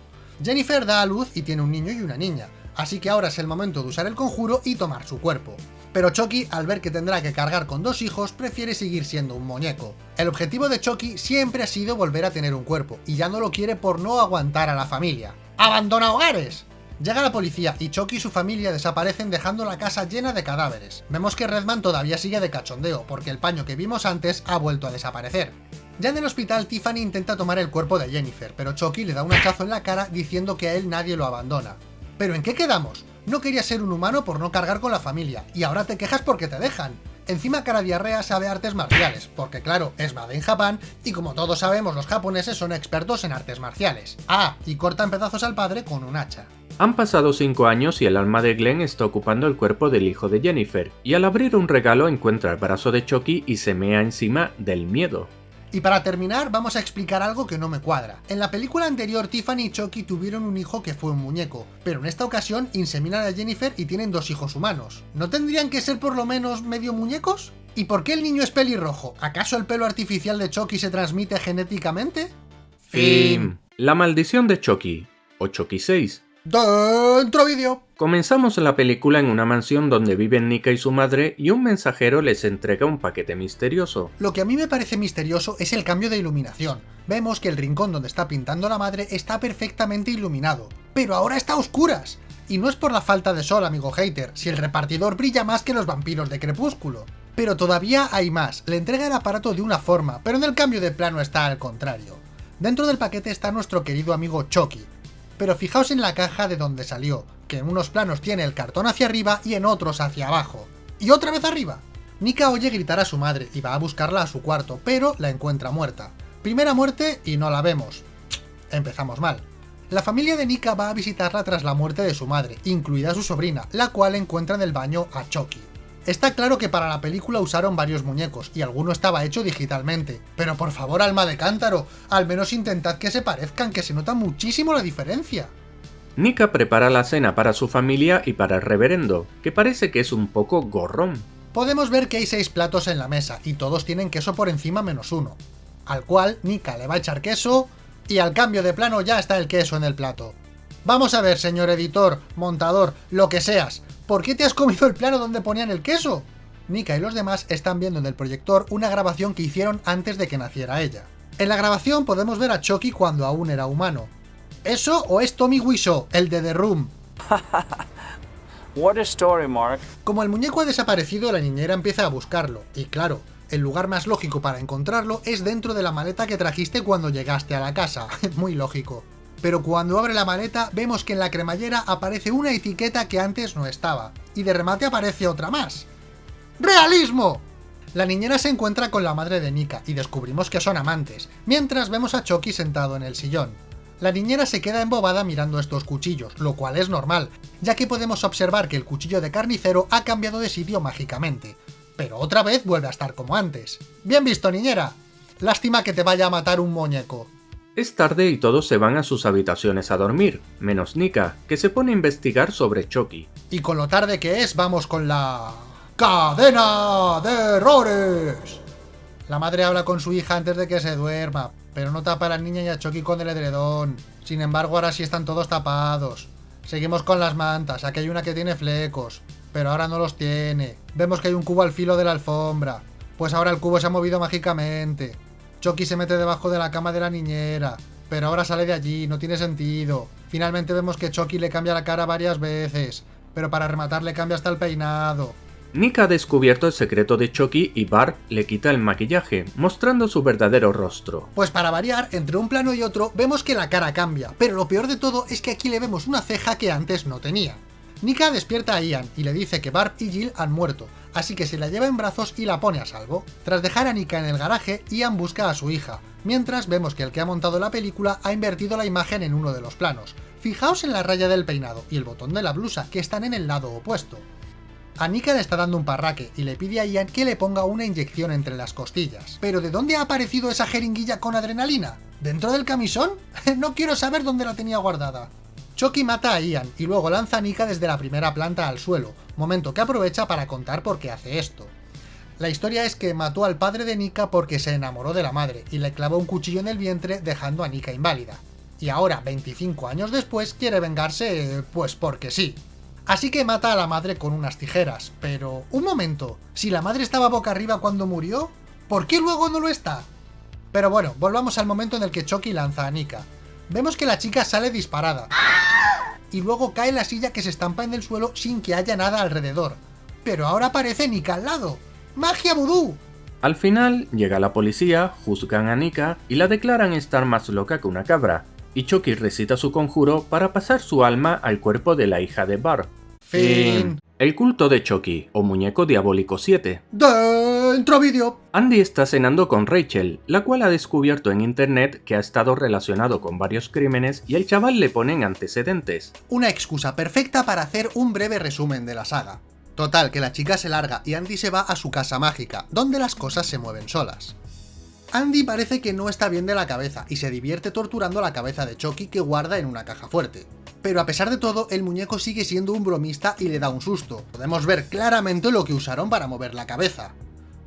Speaker 1: Jennifer da a luz y tiene un niño y una niña, así que ahora es el momento de usar el conjuro y tomar su cuerpo. Pero Chucky, al ver que tendrá que cargar con dos hijos, prefiere seguir siendo un muñeco. El objetivo de Chucky siempre ha sido volver a tener un cuerpo, y ya no lo quiere por no aguantar a la familia. ¡Abandona hogares! Llega la policía y Chucky y su familia desaparecen dejando la casa llena de cadáveres. Vemos que Redman todavía sigue de cachondeo, porque el paño que vimos antes ha vuelto a desaparecer. Ya en el hospital, Tiffany intenta tomar el cuerpo de Jennifer, pero Chucky le da un hachazo en la cara diciendo que a él nadie lo abandona. ¿Pero en qué quedamos? No quería ser un humano por no cargar con la familia, y ahora te quejas porque te dejan. Encima Cara Diarrea sabe artes marciales, porque claro, es Made in Japan, y como todos sabemos los japoneses son expertos en artes marciales. Ah, y corta en pedazos al padre con un hacha.
Speaker 2: Han pasado 5 años y el alma de Glenn está ocupando el cuerpo del hijo de Jennifer, y al abrir un regalo encuentra el brazo de Chucky y se mea encima del miedo.
Speaker 1: Y para terminar, vamos a explicar algo que no me cuadra. En la película anterior, Tiffany y Chucky tuvieron un hijo que fue un muñeco, pero en esta ocasión inseminan a Jennifer y tienen dos hijos humanos. ¿No tendrían que ser por lo menos medio muñecos? ¿Y por qué el niño es pelirrojo? ¿Acaso el pelo artificial de Chucky se transmite genéticamente?
Speaker 2: Fin. La maldición de Chucky, o Chucky 6,
Speaker 1: ¡Dentro vídeo!
Speaker 2: Comenzamos la película en una mansión donde viven Nika y su madre y un mensajero les entrega un paquete misterioso.
Speaker 1: Lo que a mí me parece misterioso es el cambio de iluminación. Vemos que el rincón donde está pintando la madre está perfectamente iluminado, pero ahora está a oscuras. Y no es por la falta de sol, amigo hater, si el repartidor brilla más que los vampiros de Crepúsculo. Pero todavía hay más, le entrega el aparato de una forma, pero en el cambio de plano está al contrario. Dentro del paquete está nuestro querido amigo Chucky, pero fijaos en la caja de donde salió, que en unos planos tiene el cartón hacia arriba y en otros hacia abajo. ¡Y otra vez arriba! Nika oye gritar a su madre y va a buscarla a su cuarto, pero la encuentra muerta. Primera muerte y no la vemos. Empezamos mal. La familia de Nika va a visitarla tras la muerte de su madre, incluida su sobrina, la cual encuentra en el baño a Chucky. Está claro que para la película usaron varios muñecos, y alguno estaba hecho digitalmente. Pero por favor, alma de cántaro, al menos intentad que se parezcan, que se nota muchísimo la diferencia.
Speaker 2: Nika prepara la cena para su familia y para el reverendo, que parece que es un poco gorrón.
Speaker 1: Podemos ver que hay seis platos en la mesa, y todos tienen queso por encima menos uno. Al cual, Nika le va a echar queso, y al cambio de plano ya está el queso en el plato. Vamos a ver, señor editor, montador, lo que seas, ¿por qué te has comido el plano donde ponían el queso? Nika y los demás están viendo en el proyector una grabación que hicieron antes de que naciera ella. En la grabación podemos ver a Chucky cuando aún era humano. ¿Eso o es Tommy Wiseau, el de The Room?
Speaker 5: What a story, Mark.
Speaker 1: Como el muñeco ha desaparecido, la niñera empieza a buscarlo, y claro, el lugar más lógico para encontrarlo es dentro de la maleta que trajiste cuando llegaste a la casa, muy lógico pero cuando abre la maleta vemos que en la cremallera aparece una etiqueta que antes no estaba, y de remate aparece otra más. ¡Realismo! La niñera se encuentra con la madre de Nika y descubrimos que son amantes, mientras vemos a Chucky sentado en el sillón. La niñera se queda embobada mirando estos cuchillos, lo cual es normal, ya que podemos observar que el cuchillo de carnicero ha cambiado de sitio mágicamente, pero otra vez vuelve a estar como antes. Bien visto, niñera. Lástima que te vaya a matar un muñeco.
Speaker 2: Es tarde y todos se van a sus habitaciones a dormir, menos Nika, que se pone a investigar sobre Chucky.
Speaker 1: Y con lo tarde que es, vamos con la... ¡Cadena de errores! La madre habla con su hija antes de que se duerma, pero no tapa a la niña y a Chucky con el edredón. Sin embargo, ahora sí están todos tapados. Seguimos con las mantas, aquí hay una que tiene flecos, pero ahora no los tiene. Vemos que hay un cubo al filo de la alfombra, pues ahora el cubo se ha movido mágicamente. Chucky se mete debajo de la cama de la niñera, pero ahora sale de allí, no tiene sentido. Finalmente vemos que Chucky le cambia la cara varias veces, pero para rematar le cambia hasta el peinado.
Speaker 2: Nick ha descubierto el secreto de Chucky y Bart le quita el maquillaje, mostrando su verdadero rostro.
Speaker 1: Pues para variar, entre un plano y otro, vemos que la cara cambia, pero lo peor de todo es que aquí le vemos una ceja que antes no tenía. Nika despierta a Ian y le dice que Barb y Jill han muerto, así que se la lleva en brazos y la pone a salvo. Tras dejar a Nika en el garaje, Ian busca a su hija, mientras vemos que el que ha montado la película ha invertido la imagen en uno de los planos. Fijaos en la raya del peinado y el botón de la blusa, que están en el lado opuesto. A Nika le está dando un parraque y le pide a Ian que le ponga una inyección entre las costillas. ¿Pero de dónde ha aparecido esa jeringuilla con adrenalina? ¿Dentro del camisón? no quiero saber dónde la tenía guardada. Chucky mata a Ian y luego lanza a Nika desde la primera planta al suelo, momento que aprovecha para contar por qué hace esto. La historia es que mató al padre de Nika porque se enamoró de la madre y le clavó un cuchillo en el vientre dejando a Nika inválida. Y ahora, 25 años después, quiere vengarse, pues porque sí. Así que mata a la madre con unas tijeras, pero... Un momento, si la madre estaba boca arriba cuando murió, ¿por qué luego no lo está? Pero bueno, volvamos al momento en el que Chucky lanza a Nika. Vemos que la chica sale disparada. Y luego cae la silla que se estampa en el suelo sin que haya nada alrededor. Pero ahora aparece Nika al lado. ¡Magia vudú!
Speaker 2: Al final, llega la policía, juzgan a Nika y la declaran estar más loca que una cabra, y Chucky recita su conjuro para pasar su alma al cuerpo de la hija de Bart.
Speaker 1: Fin.
Speaker 2: El culto de Chucky, o Muñeco Diabólico 7.
Speaker 1: Dentro vídeo.
Speaker 2: Andy está cenando con Rachel, la cual ha descubierto en internet que ha estado relacionado con varios crímenes y el chaval le pone en antecedentes.
Speaker 1: Una excusa perfecta para hacer un breve resumen de la saga. Total, que la chica se larga y Andy se va a su casa mágica, donde las cosas se mueven solas. Andy parece que no está bien de la cabeza y se divierte torturando la cabeza de Chucky que guarda en una caja fuerte. Pero a pesar de todo, el muñeco sigue siendo un bromista y le da un susto. Podemos ver claramente lo que usaron para mover la cabeza.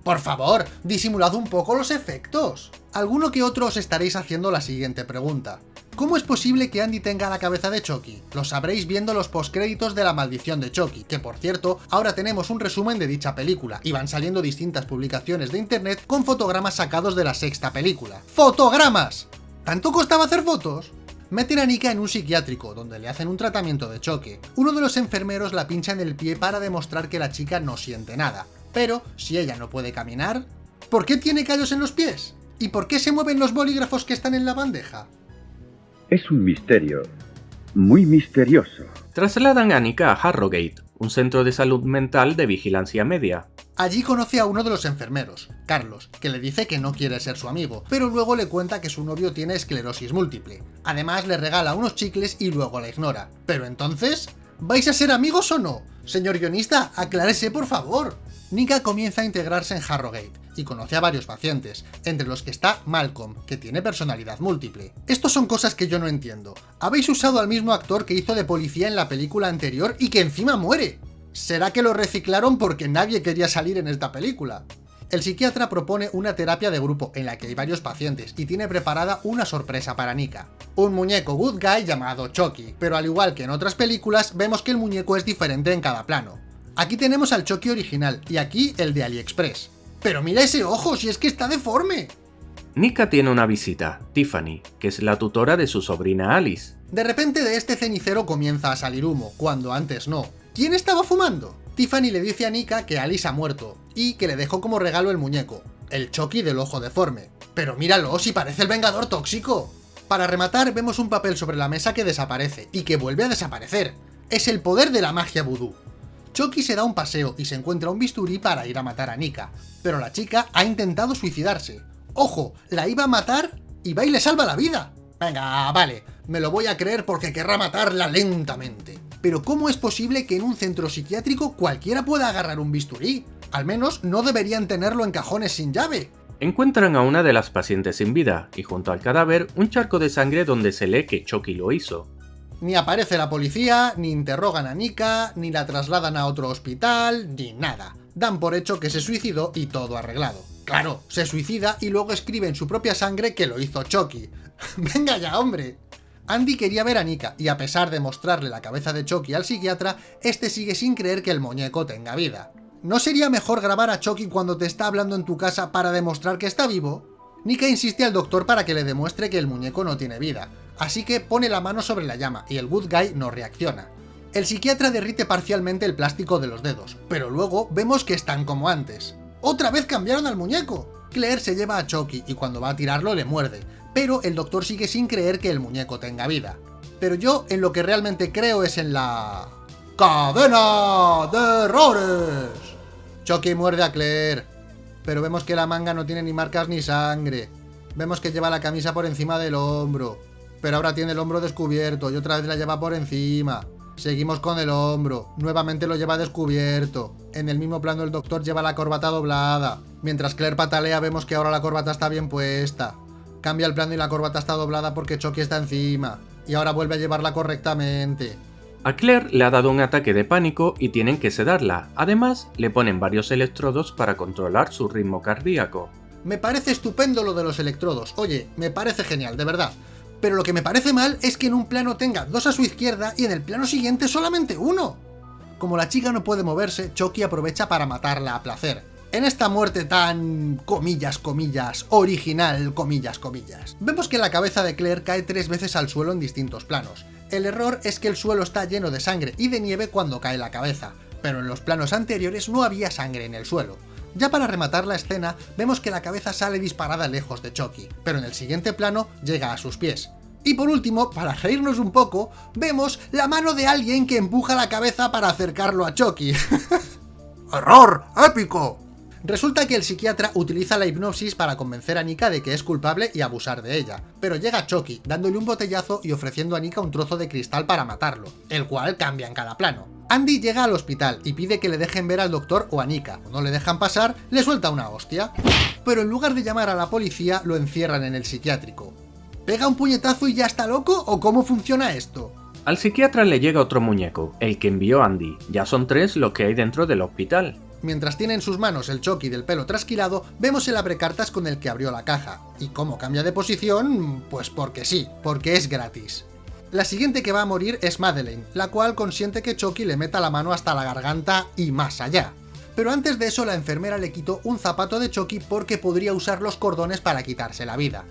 Speaker 1: Por favor, disimulad un poco los efectos. Alguno que otro os estaréis haciendo la siguiente pregunta. ¿Cómo es posible que Andy tenga la cabeza de Chucky? Lo sabréis viendo los postcréditos de La Maldición de Chucky, que por cierto, ahora tenemos un resumen de dicha película, y van saliendo distintas publicaciones de internet con fotogramas sacados de la sexta película. ¡Fotogramas! ¿Tanto costaba hacer fotos? Meten a Nika en un psiquiátrico, donde le hacen un tratamiento de choque. Uno de los enfermeros la pincha en el pie para demostrar que la chica no siente nada. Pero, si ella no puede caminar, ¿por qué tiene callos en los pies? ¿Y por qué se mueven los bolígrafos que están en la bandeja?
Speaker 4: Es un misterio, muy misterioso.
Speaker 2: Trasladan a Nika a Harrogate, un centro de salud mental de vigilancia media.
Speaker 1: Allí conoce a uno de los enfermeros, Carlos, que le dice que no quiere ser su amigo, pero luego le cuenta que su novio tiene esclerosis múltiple. Además le regala unos chicles y luego la ignora. Pero entonces, ¿vais a ser amigos o no? Señor guionista, aclárese por favor. Nika comienza a integrarse en Harrogate y conoce a varios pacientes, entre los que está Malcolm, que tiene personalidad múltiple. Estos son cosas que yo no entiendo. Habéis usado al mismo actor que hizo de policía en la película anterior y que encima muere. ¿Será que lo reciclaron porque nadie quería salir en esta película? El psiquiatra propone una terapia de grupo en la que hay varios pacientes y tiene preparada una sorpresa para Nika. Un muñeco good guy llamado Chucky, pero al igual que en otras películas, vemos que el muñeco es diferente en cada plano. Aquí tenemos al Chucky original y aquí el de AliExpress. ¡Pero mira ese ojo, si es que está deforme!
Speaker 2: Nika tiene una visita, Tiffany, que es la tutora de su sobrina Alice.
Speaker 1: De repente de este cenicero comienza a salir humo, cuando antes no. ¿Quién estaba fumando? Tiffany le dice a Nika que Alice ha muerto, y que le dejó como regalo el muñeco, el Chucky del ojo deforme. Pero míralo, si parece el Vengador tóxico. Para rematar, vemos un papel sobre la mesa que desaparece, y que vuelve a desaparecer. Es el poder de la magia vudú. Chucky se da un paseo y se encuentra un bisturí para ir a matar a Nika, pero la chica ha intentado suicidarse. ¡Ojo! La iba a matar y va y le salva la vida. Venga, vale, me lo voy a creer porque querrá matarla lentamente. Pero ¿cómo es posible que en un centro psiquiátrico cualquiera pueda agarrar un bisturí? Al menos no deberían tenerlo en cajones sin llave.
Speaker 2: Encuentran a una de las pacientes sin vida, y junto al cadáver un charco de sangre donde se lee que Chucky lo hizo.
Speaker 1: Ni aparece la policía, ni interrogan a Nika, ni la trasladan a otro hospital, ni nada. Dan por hecho que se suicidó y todo arreglado. Claro, se suicida y luego escribe en su propia sangre que lo hizo Chucky. ¡Venga ya, hombre! Andy quería ver a Nika, y a pesar de mostrarle la cabeza de Chucky al psiquiatra, este sigue sin creer que el muñeco tenga vida. ¿No sería mejor grabar a Chucky cuando te está hablando en tu casa para demostrar que está vivo? Nika insiste al doctor para que le demuestre que el muñeco no tiene vida, así que pone la mano sobre la llama y el good guy no reacciona. El psiquiatra derrite parcialmente el plástico de los dedos, pero luego vemos que están como antes. ¡Otra vez cambiaron al muñeco! Claire se lleva a Chucky y cuando va a tirarlo le muerde, pero el doctor sigue sin creer que el muñeco tenga vida. Pero yo en lo que realmente creo es en la... ¡Cadena de errores! Chucky muerde a Claire, pero vemos que la manga no tiene ni marcas ni sangre. Vemos que lleva la camisa por encima del hombro, pero ahora tiene el hombro descubierto y otra vez la lleva por encima. Seguimos con el hombro, nuevamente lo lleva descubierto. En el mismo plano el doctor lleva la corbata doblada. Mientras Claire patalea vemos que ahora la corbata está bien puesta. Cambia el plano y la corbata está doblada porque Chucky está encima. Y ahora vuelve a llevarla correctamente.
Speaker 2: A Claire le ha dado un ataque de pánico y tienen que sedarla. Además, le ponen varios electrodos para controlar su ritmo cardíaco.
Speaker 1: Me parece estupendo lo de los electrodos. Oye, me parece genial, de verdad. Pero lo que me parece mal es que en un plano tenga dos a su izquierda y en el plano siguiente solamente uno. Como la chica no puede moverse, Chucky aprovecha para matarla a placer. En esta muerte tan... comillas, comillas, original, comillas, comillas. Vemos que la cabeza de Claire cae tres veces al suelo en distintos planos. El error es que el suelo está lleno de sangre y de nieve cuando cae la cabeza, pero en los planos anteriores no había sangre en el suelo. Ya para rematar la escena, vemos que la cabeza sale disparada lejos de Chucky, pero en el siguiente plano llega a sus pies. Y por último, para reírnos un poco, vemos la mano de alguien que empuja la cabeza para acercarlo a Chucky. ¡Error! ¡Épico! Resulta que el psiquiatra utiliza la hipnosis para convencer a Nika de que es culpable y abusar de ella, pero llega Chucky dándole un botellazo y ofreciendo a Nika un trozo de cristal para matarlo, el cual cambia en cada plano. Andy llega al hospital y pide que le dejen ver al doctor o a Nika, no le dejan pasar, le suelta una hostia. Pero en lugar de llamar a la policía, lo encierran en el psiquiátrico. ¿Pega un puñetazo y ya está loco o cómo funciona esto?
Speaker 2: Al psiquiatra le llega otro muñeco, el que envió Andy. Ya son tres los que hay dentro del hospital.
Speaker 1: Mientras tiene en sus manos el Chucky del pelo trasquilado, vemos el abrecartas con el que abrió la caja. ¿Y cómo cambia de posición? Pues porque sí, porque es gratis. La siguiente que va a morir es Madeleine, la cual consiente que Chucky le meta la mano hasta la garganta y más allá. Pero antes de eso la enfermera le quitó un zapato de Chucky porque podría usar los cordones para quitarse la vida.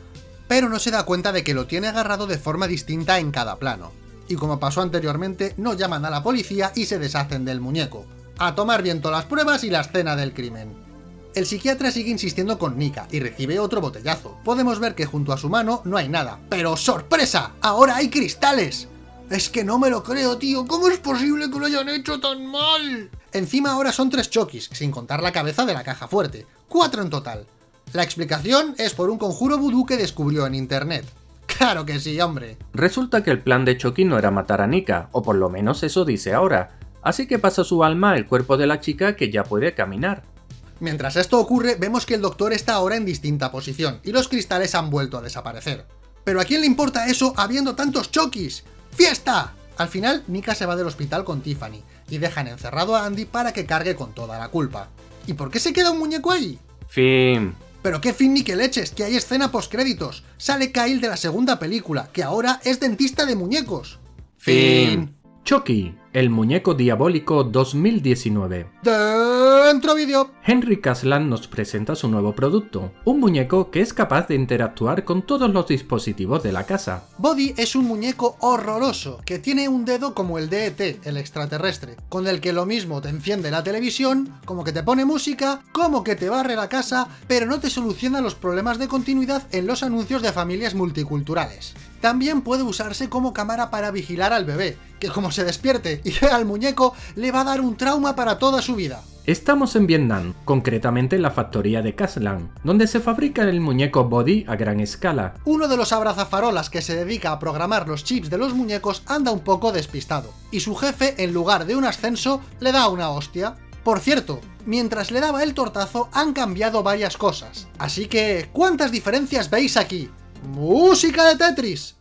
Speaker 1: Pero no se da cuenta de que lo tiene agarrado de forma distinta en cada plano. Y como pasó anteriormente, no llaman a la policía y se deshacen del muñeco a tomar viento las pruebas y la escena del crimen. El psiquiatra sigue insistiendo con Nika y recibe otro botellazo. Podemos ver que junto a su mano no hay nada. ¡Pero sorpresa! ¡Ahora hay cristales! Es que no me lo creo, tío. ¿Cómo es posible que lo hayan hecho tan mal? Encima ahora son tres chokis, sin contar la cabeza de la caja fuerte. Cuatro en total. La explicación es por un conjuro vudú que descubrió en internet. ¡Claro que sí, hombre!
Speaker 2: Resulta que el plan de Chucky no era matar a Nika, o por lo menos eso dice ahora, así que pasa su alma al cuerpo de la chica que ya puede caminar.
Speaker 1: Mientras esto ocurre, vemos que el doctor está ahora en distinta posición, y los cristales han vuelto a desaparecer. ¿Pero a quién le importa eso habiendo tantos chokis? ¡Fiesta! Al final, Nika se va del hospital con Tiffany, y dejan encerrado a Andy para que cargue con toda la culpa. ¿Y por qué se queda un muñeco ahí?
Speaker 2: Fin.
Speaker 1: Pero qué fin ni que leches, que hay escena postcréditos. Sale Kyle de la segunda película, que ahora es dentista de muñecos.
Speaker 2: Fin. Chucky, el muñeco diabólico 2019.
Speaker 1: Dentro vídeo.
Speaker 2: Henry Caslan nos presenta su nuevo producto, un muñeco que es capaz de interactuar con todos los dispositivos de la casa.
Speaker 1: Body es un muñeco horroroso, que tiene un dedo como el de ET, el extraterrestre, con el que lo mismo te enciende la televisión, como que te pone música, como que te barre la casa, pero no te soluciona los problemas de continuidad en los anuncios de familias multiculturales. También puede usarse como cámara para vigilar al bebé, que como se despierte y vea al muñeco, le va a dar un trauma para toda su vida.
Speaker 2: Estamos en Vietnam, concretamente en la factoría de Caslan, donde se fabrica el muñeco Body a gran escala.
Speaker 1: Uno de los abrazafarolas que se dedica a programar los chips de los muñecos anda un poco despistado, y su jefe, en lugar de un ascenso, le da una hostia. Por cierto, mientras le daba el tortazo han cambiado varias cosas, así que ¿cuántas diferencias veis aquí? ¡Música de Tetris!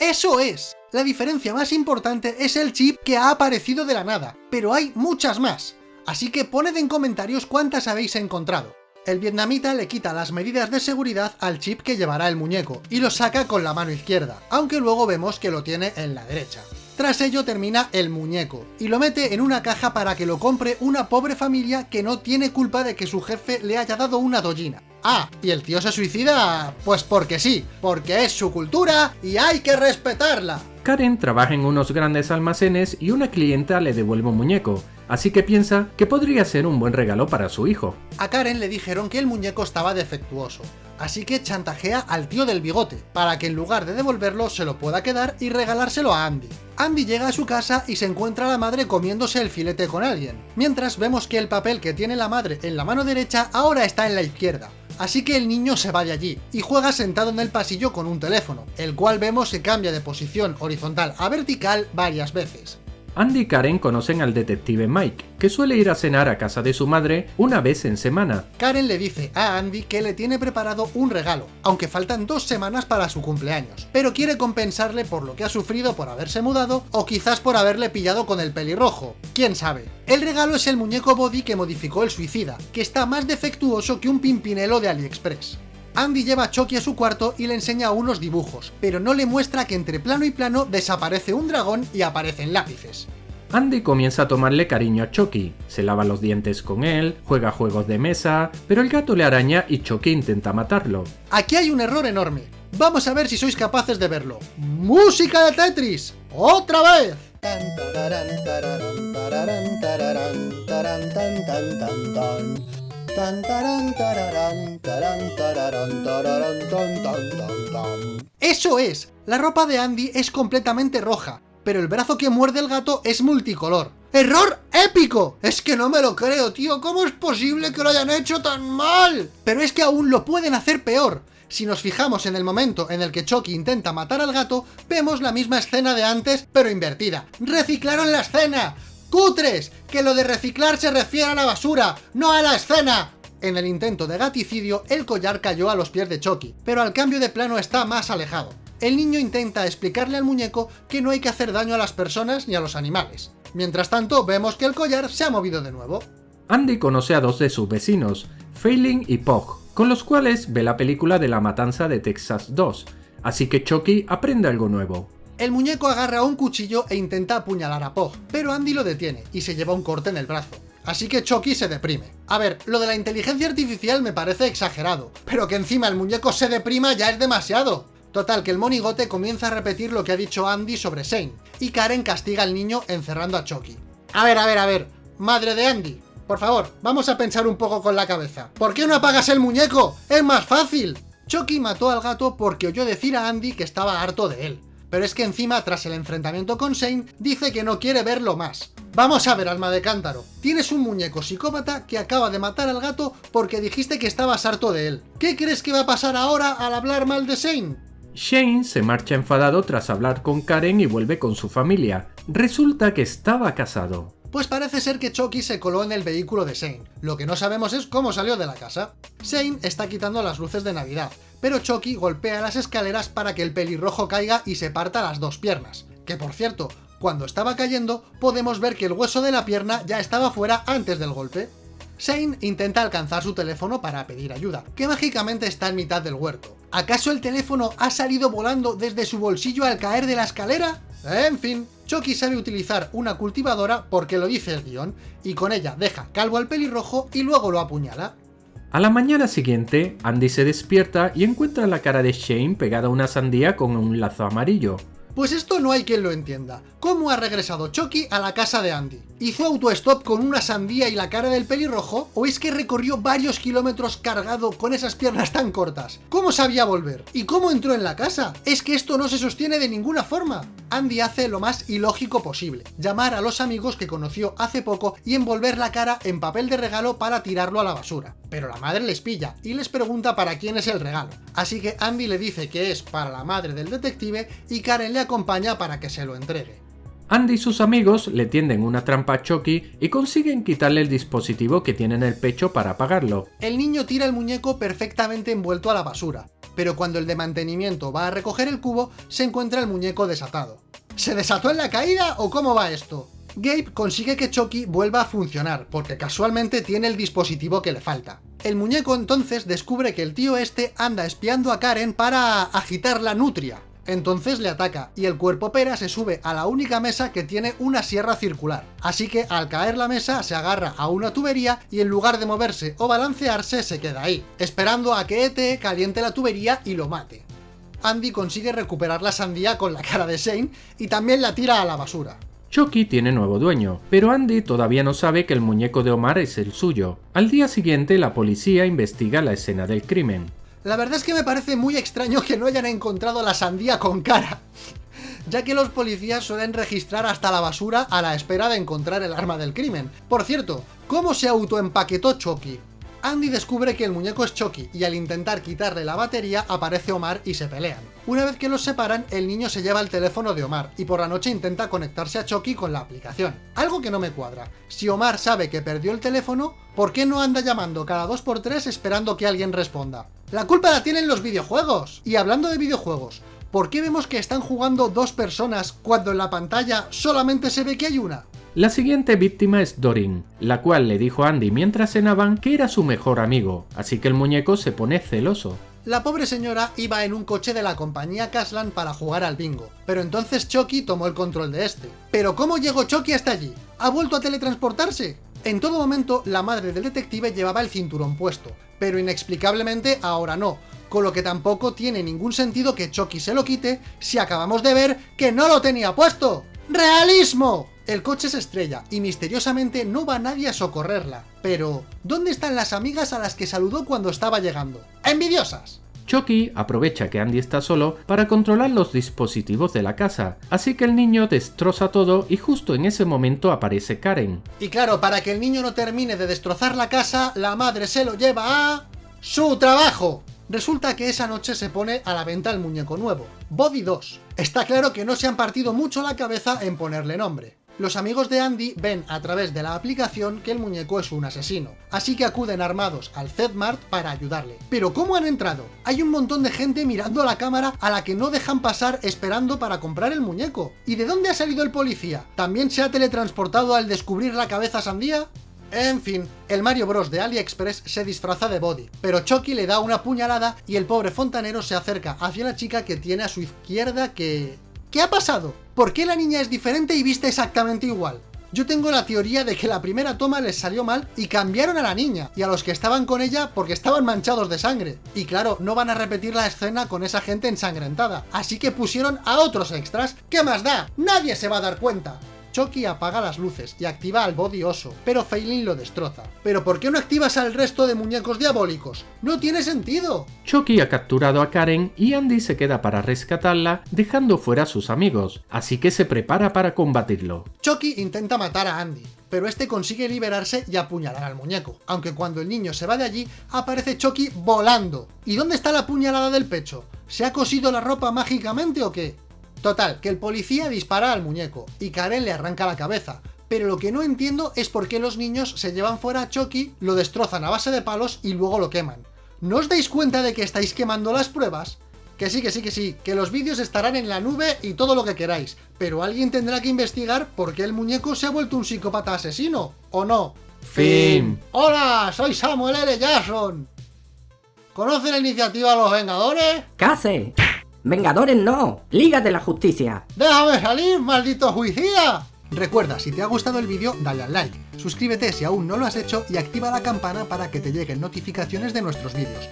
Speaker 1: ¡Eso es! La diferencia más importante es el chip que ha aparecido de la nada, pero hay muchas más. Así que poned en comentarios cuántas habéis encontrado. El vietnamita le quita las medidas de seguridad al chip que llevará el muñeco, y lo saca con la mano izquierda, aunque luego vemos que lo tiene en la derecha. Tras ello termina el muñeco, y lo mete en una caja para que lo compre una pobre familia que no tiene culpa de que su jefe le haya dado una dollina. Ah, ¿y el tío se suicida? Pues porque sí, porque es su cultura y hay que respetarla.
Speaker 2: Karen trabaja en unos grandes almacenes y una clienta le devuelve un muñeco, así que piensa que podría ser un buen regalo para su hijo.
Speaker 1: A Karen le dijeron que el muñeco estaba defectuoso, así que chantajea al tío del bigote, para que en lugar de devolverlo se lo pueda quedar y regalárselo a Andy. Andy llega a su casa y se encuentra a la madre comiéndose el filete con alguien, mientras vemos que el papel que tiene la madre en la mano derecha ahora está en la izquierda, así que el niño se va de allí, y juega sentado en el pasillo con un teléfono, el cual vemos que cambia de posición horizontal a vertical varias veces.
Speaker 2: Andy y Karen conocen al detective Mike, que suele ir a cenar a casa de su madre una vez en semana.
Speaker 1: Karen le dice a Andy que le tiene preparado un regalo, aunque faltan dos semanas para su cumpleaños, pero quiere compensarle por lo que ha sufrido por haberse mudado, o quizás por haberle pillado con el pelirrojo, quién sabe. El regalo es el muñeco body que modificó el suicida, que está más defectuoso que un pimpinelo de AliExpress. Andy lleva a Chucky a su cuarto y le enseña unos dibujos, pero no le muestra que entre plano y plano desaparece un dragón y aparecen lápices.
Speaker 2: Andy comienza a tomarle cariño a Chucky, se lava los dientes con él, juega juegos de mesa, pero el gato le araña y Chucky intenta matarlo.
Speaker 1: Aquí hay un error enorme. Vamos a ver si sois capaces de verlo. ¡Música de Tetris! ¡Otra vez! ¡Eso es! La ropa de Andy es completamente roja, pero el brazo que muerde el gato es multicolor. ¡Error épico! Es que no me lo creo, tío, ¿cómo es posible que lo hayan hecho tan mal? Pero es que aún lo pueden hacer peor. Si nos fijamos en el momento en el que Chucky intenta matar al gato, vemos la misma escena de antes, pero invertida. ¡Reciclaron la escena! ¡Cutres! Que lo de reciclar se refiere a la basura, no a la escena. En el intento de gaticidio, el collar cayó a los pies de Chucky, pero al cambio de plano está más alejado. El niño intenta explicarle al muñeco que no hay que hacer daño a las personas ni a los animales. Mientras tanto, vemos que el collar se ha movido de nuevo.
Speaker 2: Andy conoce a dos de sus vecinos, Failing y Pog, con los cuales ve la película de la matanza de Texas 2, así que Chucky aprende algo nuevo.
Speaker 1: El muñeco agarra un cuchillo e intenta apuñalar a Pog, pero Andy lo detiene y se lleva un corte en el brazo. Así que Chucky se deprime. A ver, lo de la inteligencia artificial me parece exagerado, pero que encima el muñeco se deprima ya es demasiado. Total, que el monigote comienza a repetir lo que ha dicho Andy sobre Shane, y Karen castiga al niño encerrando a Chucky. A ver, a ver, a ver, madre de Andy, por favor, vamos a pensar un poco con la cabeza. ¿Por qué no apagas el muñeco? ¡Es más fácil! Chucky mató al gato porque oyó decir a Andy que estaba harto de él. Pero es que encima, tras el enfrentamiento con Shane, dice que no quiere verlo más. Vamos a ver, alma de cántaro. Tienes un muñeco psicópata que acaba de matar al gato porque dijiste que estabas harto de él. ¿Qué crees que va a pasar ahora al hablar mal de Shane?
Speaker 2: Shane se marcha enfadado tras hablar con Karen y vuelve con su familia. Resulta que estaba casado.
Speaker 1: Pues parece ser que Chucky se coló en el vehículo de Shane. Lo que no sabemos es cómo salió de la casa. Shane está quitando las luces de Navidad, pero Chucky golpea las escaleras para que el pelirrojo caiga y se parta las dos piernas. Que por cierto, cuando estaba cayendo, podemos ver que el hueso de la pierna ya estaba fuera antes del golpe. Shane intenta alcanzar su teléfono para pedir ayuda, que mágicamente está en mitad del huerto. ¿Acaso el teléfono ha salido volando desde su bolsillo al caer de la escalera? En fin, Chucky sabe utilizar una cultivadora porque lo dice el guion, y con ella deja calvo al pelirrojo y luego lo apuñala.
Speaker 2: A la mañana siguiente, Andy se despierta y encuentra la cara de Shane pegada a una sandía con un lazo amarillo.
Speaker 1: Pues esto no hay quien lo entienda. ¿Cómo ha regresado Chucky a la casa de Andy? ¿Hizo autostop con una sandía y la cara del pelirrojo? ¿O es que recorrió varios kilómetros cargado con esas piernas tan cortas? ¿Cómo sabía volver? ¿Y cómo entró en la casa? Es que esto no se sostiene de ninguna forma. Andy hace lo más ilógico posible, llamar a los amigos que conoció hace poco y envolver la cara en papel de regalo para tirarlo a la basura. Pero la madre les pilla y les pregunta para quién es el regalo. Así que Andy le dice que es para la madre del detective y Karen le acompaña para que se lo entregue.
Speaker 2: Andy y sus amigos le tienden una trampa a Chucky y consiguen quitarle el dispositivo que tiene en el pecho para apagarlo.
Speaker 1: El niño tira el muñeco perfectamente envuelto a la basura, pero cuando el de mantenimiento va a recoger el cubo, se encuentra el muñeco desatado. ¿Se desató en la caída o cómo va esto? Gabe consigue que Chucky vuelva a funcionar, porque casualmente tiene el dispositivo que le falta. El muñeco entonces descubre que el tío este anda espiando a Karen para agitar la nutria, entonces le ataca, y el cuerpo pera se sube a la única mesa que tiene una sierra circular. Así que al caer la mesa se agarra a una tubería y en lugar de moverse o balancearse se queda ahí, esperando a que ET caliente la tubería y lo mate. Andy consigue recuperar la sandía con la cara de Shane y también la tira a la basura.
Speaker 2: Chucky tiene nuevo dueño, pero Andy todavía no sabe que el muñeco de Omar es el suyo. Al día siguiente la policía investiga la escena del crimen.
Speaker 1: La verdad es que me parece muy extraño que no hayan encontrado la sandía con cara, ya que los policías suelen registrar hasta la basura a la espera de encontrar el arma del crimen. Por cierto, ¿cómo se autoempaquetó Chucky? Andy descubre que el muñeco es Chucky y al intentar quitarle la batería aparece Omar y se pelean. Una vez que los separan, el niño se lleva el teléfono de Omar y por la noche intenta conectarse a Chucky con la aplicación. Algo que no me cuadra. Si Omar sabe que perdió el teléfono, ¿por qué no anda llamando cada 2x3 esperando que alguien responda? La culpa la tienen los videojuegos. Y hablando de videojuegos, ¿por qué vemos que están jugando dos personas cuando en la pantalla solamente se ve que hay una?
Speaker 2: La siguiente víctima es Dorin, la cual le dijo a Andy mientras cenaban que era su mejor amigo, así que el muñeco se pone celoso.
Speaker 1: La pobre señora iba en un coche de la compañía Caslan para jugar al bingo, pero entonces Chucky tomó el control de este. ¿Pero cómo llegó Chucky hasta allí? ¿Ha vuelto a teletransportarse? En todo momento, la madre del detective llevaba el cinturón puesto, pero inexplicablemente ahora no, con lo que tampoco tiene ningún sentido que Chucky se lo quite si acabamos de ver que no lo tenía puesto. ¡Realismo! El coche se estrella y misteriosamente no va nadie a socorrerla. Pero, ¿dónde están las amigas a las que saludó cuando estaba llegando? ¡Envidiosas!
Speaker 2: Chucky aprovecha que Andy está solo para controlar los dispositivos de la casa, así que el niño destroza todo y justo en ese momento aparece Karen.
Speaker 1: Y claro, para que el niño no termine de destrozar la casa, la madre se lo lleva a... ¡Su trabajo! Resulta que esa noche se pone a la venta el muñeco nuevo, Body 2. Está claro que no se han partido mucho la cabeza en ponerle nombre los amigos de Andy ven a través de la aplicación que el muñeco es un asesino, así que acuden armados al Zedmart para ayudarle. Pero ¿cómo han entrado? Hay un montón de gente mirando a la cámara a la que no dejan pasar esperando para comprar el muñeco. ¿Y de dónde ha salido el policía? ¿También se ha teletransportado al descubrir la cabeza sandía? En fin, el Mario Bros de AliExpress se disfraza de Body, pero Chucky le da una puñalada y el pobre fontanero se acerca hacia la chica que tiene a su izquierda que... ¿Qué ha pasado? ¿Por qué la niña es diferente y viste exactamente igual? Yo tengo la teoría de que la primera toma les salió mal y cambiaron a la niña y a los que estaban con ella porque estaban manchados de sangre. Y claro, no van a repetir la escena con esa gente ensangrentada, así que pusieron a otros extras. ¿Qué más da? ¡Nadie se va a dar cuenta! Chucky apaga las luces y activa al body oso, pero Failing lo destroza. ¿Pero por qué no activas al resto de muñecos diabólicos? ¡No tiene sentido!
Speaker 2: Chucky ha capturado a Karen y Andy se queda para rescatarla, dejando fuera a sus amigos, así que se prepara para combatirlo.
Speaker 1: Chucky intenta matar a Andy, pero este consigue liberarse y apuñalar al muñeco, aunque cuando el niño se va de allí, aparece Chucky volando. ¿Y dónde está la puñalada del pecho? ¿Se ha cosido la ropa mágicamente o qué? Total, que el policía dispara al muñeco, y Karen le arranca la cabeza, pero lo que no entiendo es por qué los niños se llevan fuera a Chucky, lo destrozan a base de palos y luego lo queman. ¿No os dais cuenta de que estáis quemando las pruebas? Que sí, que sí, que sí, que los vídeos estarán en la nube y todo lo que queráis, pero alguien tendrá que investigar por qué el muñeco se ha vuelto un psicópata asesino, ¿o no?
Speaker 2: Fin.
Speaker 1: Hola, soy Samuel L. Jackson. ¿Conoce la iniciativa Los Vengadores?
Speaker 6: ¿Qué hace? Vengadores no, Liga de la Justicia.
Speaker 1: ¡Déjame salir, maldito juicía! Recuerda, si te ha gustado el vídeo, dale al like, suscríbete si aún no lo has hecho y activa la campana para que te lleguen notificaciones de nuestros vídeos.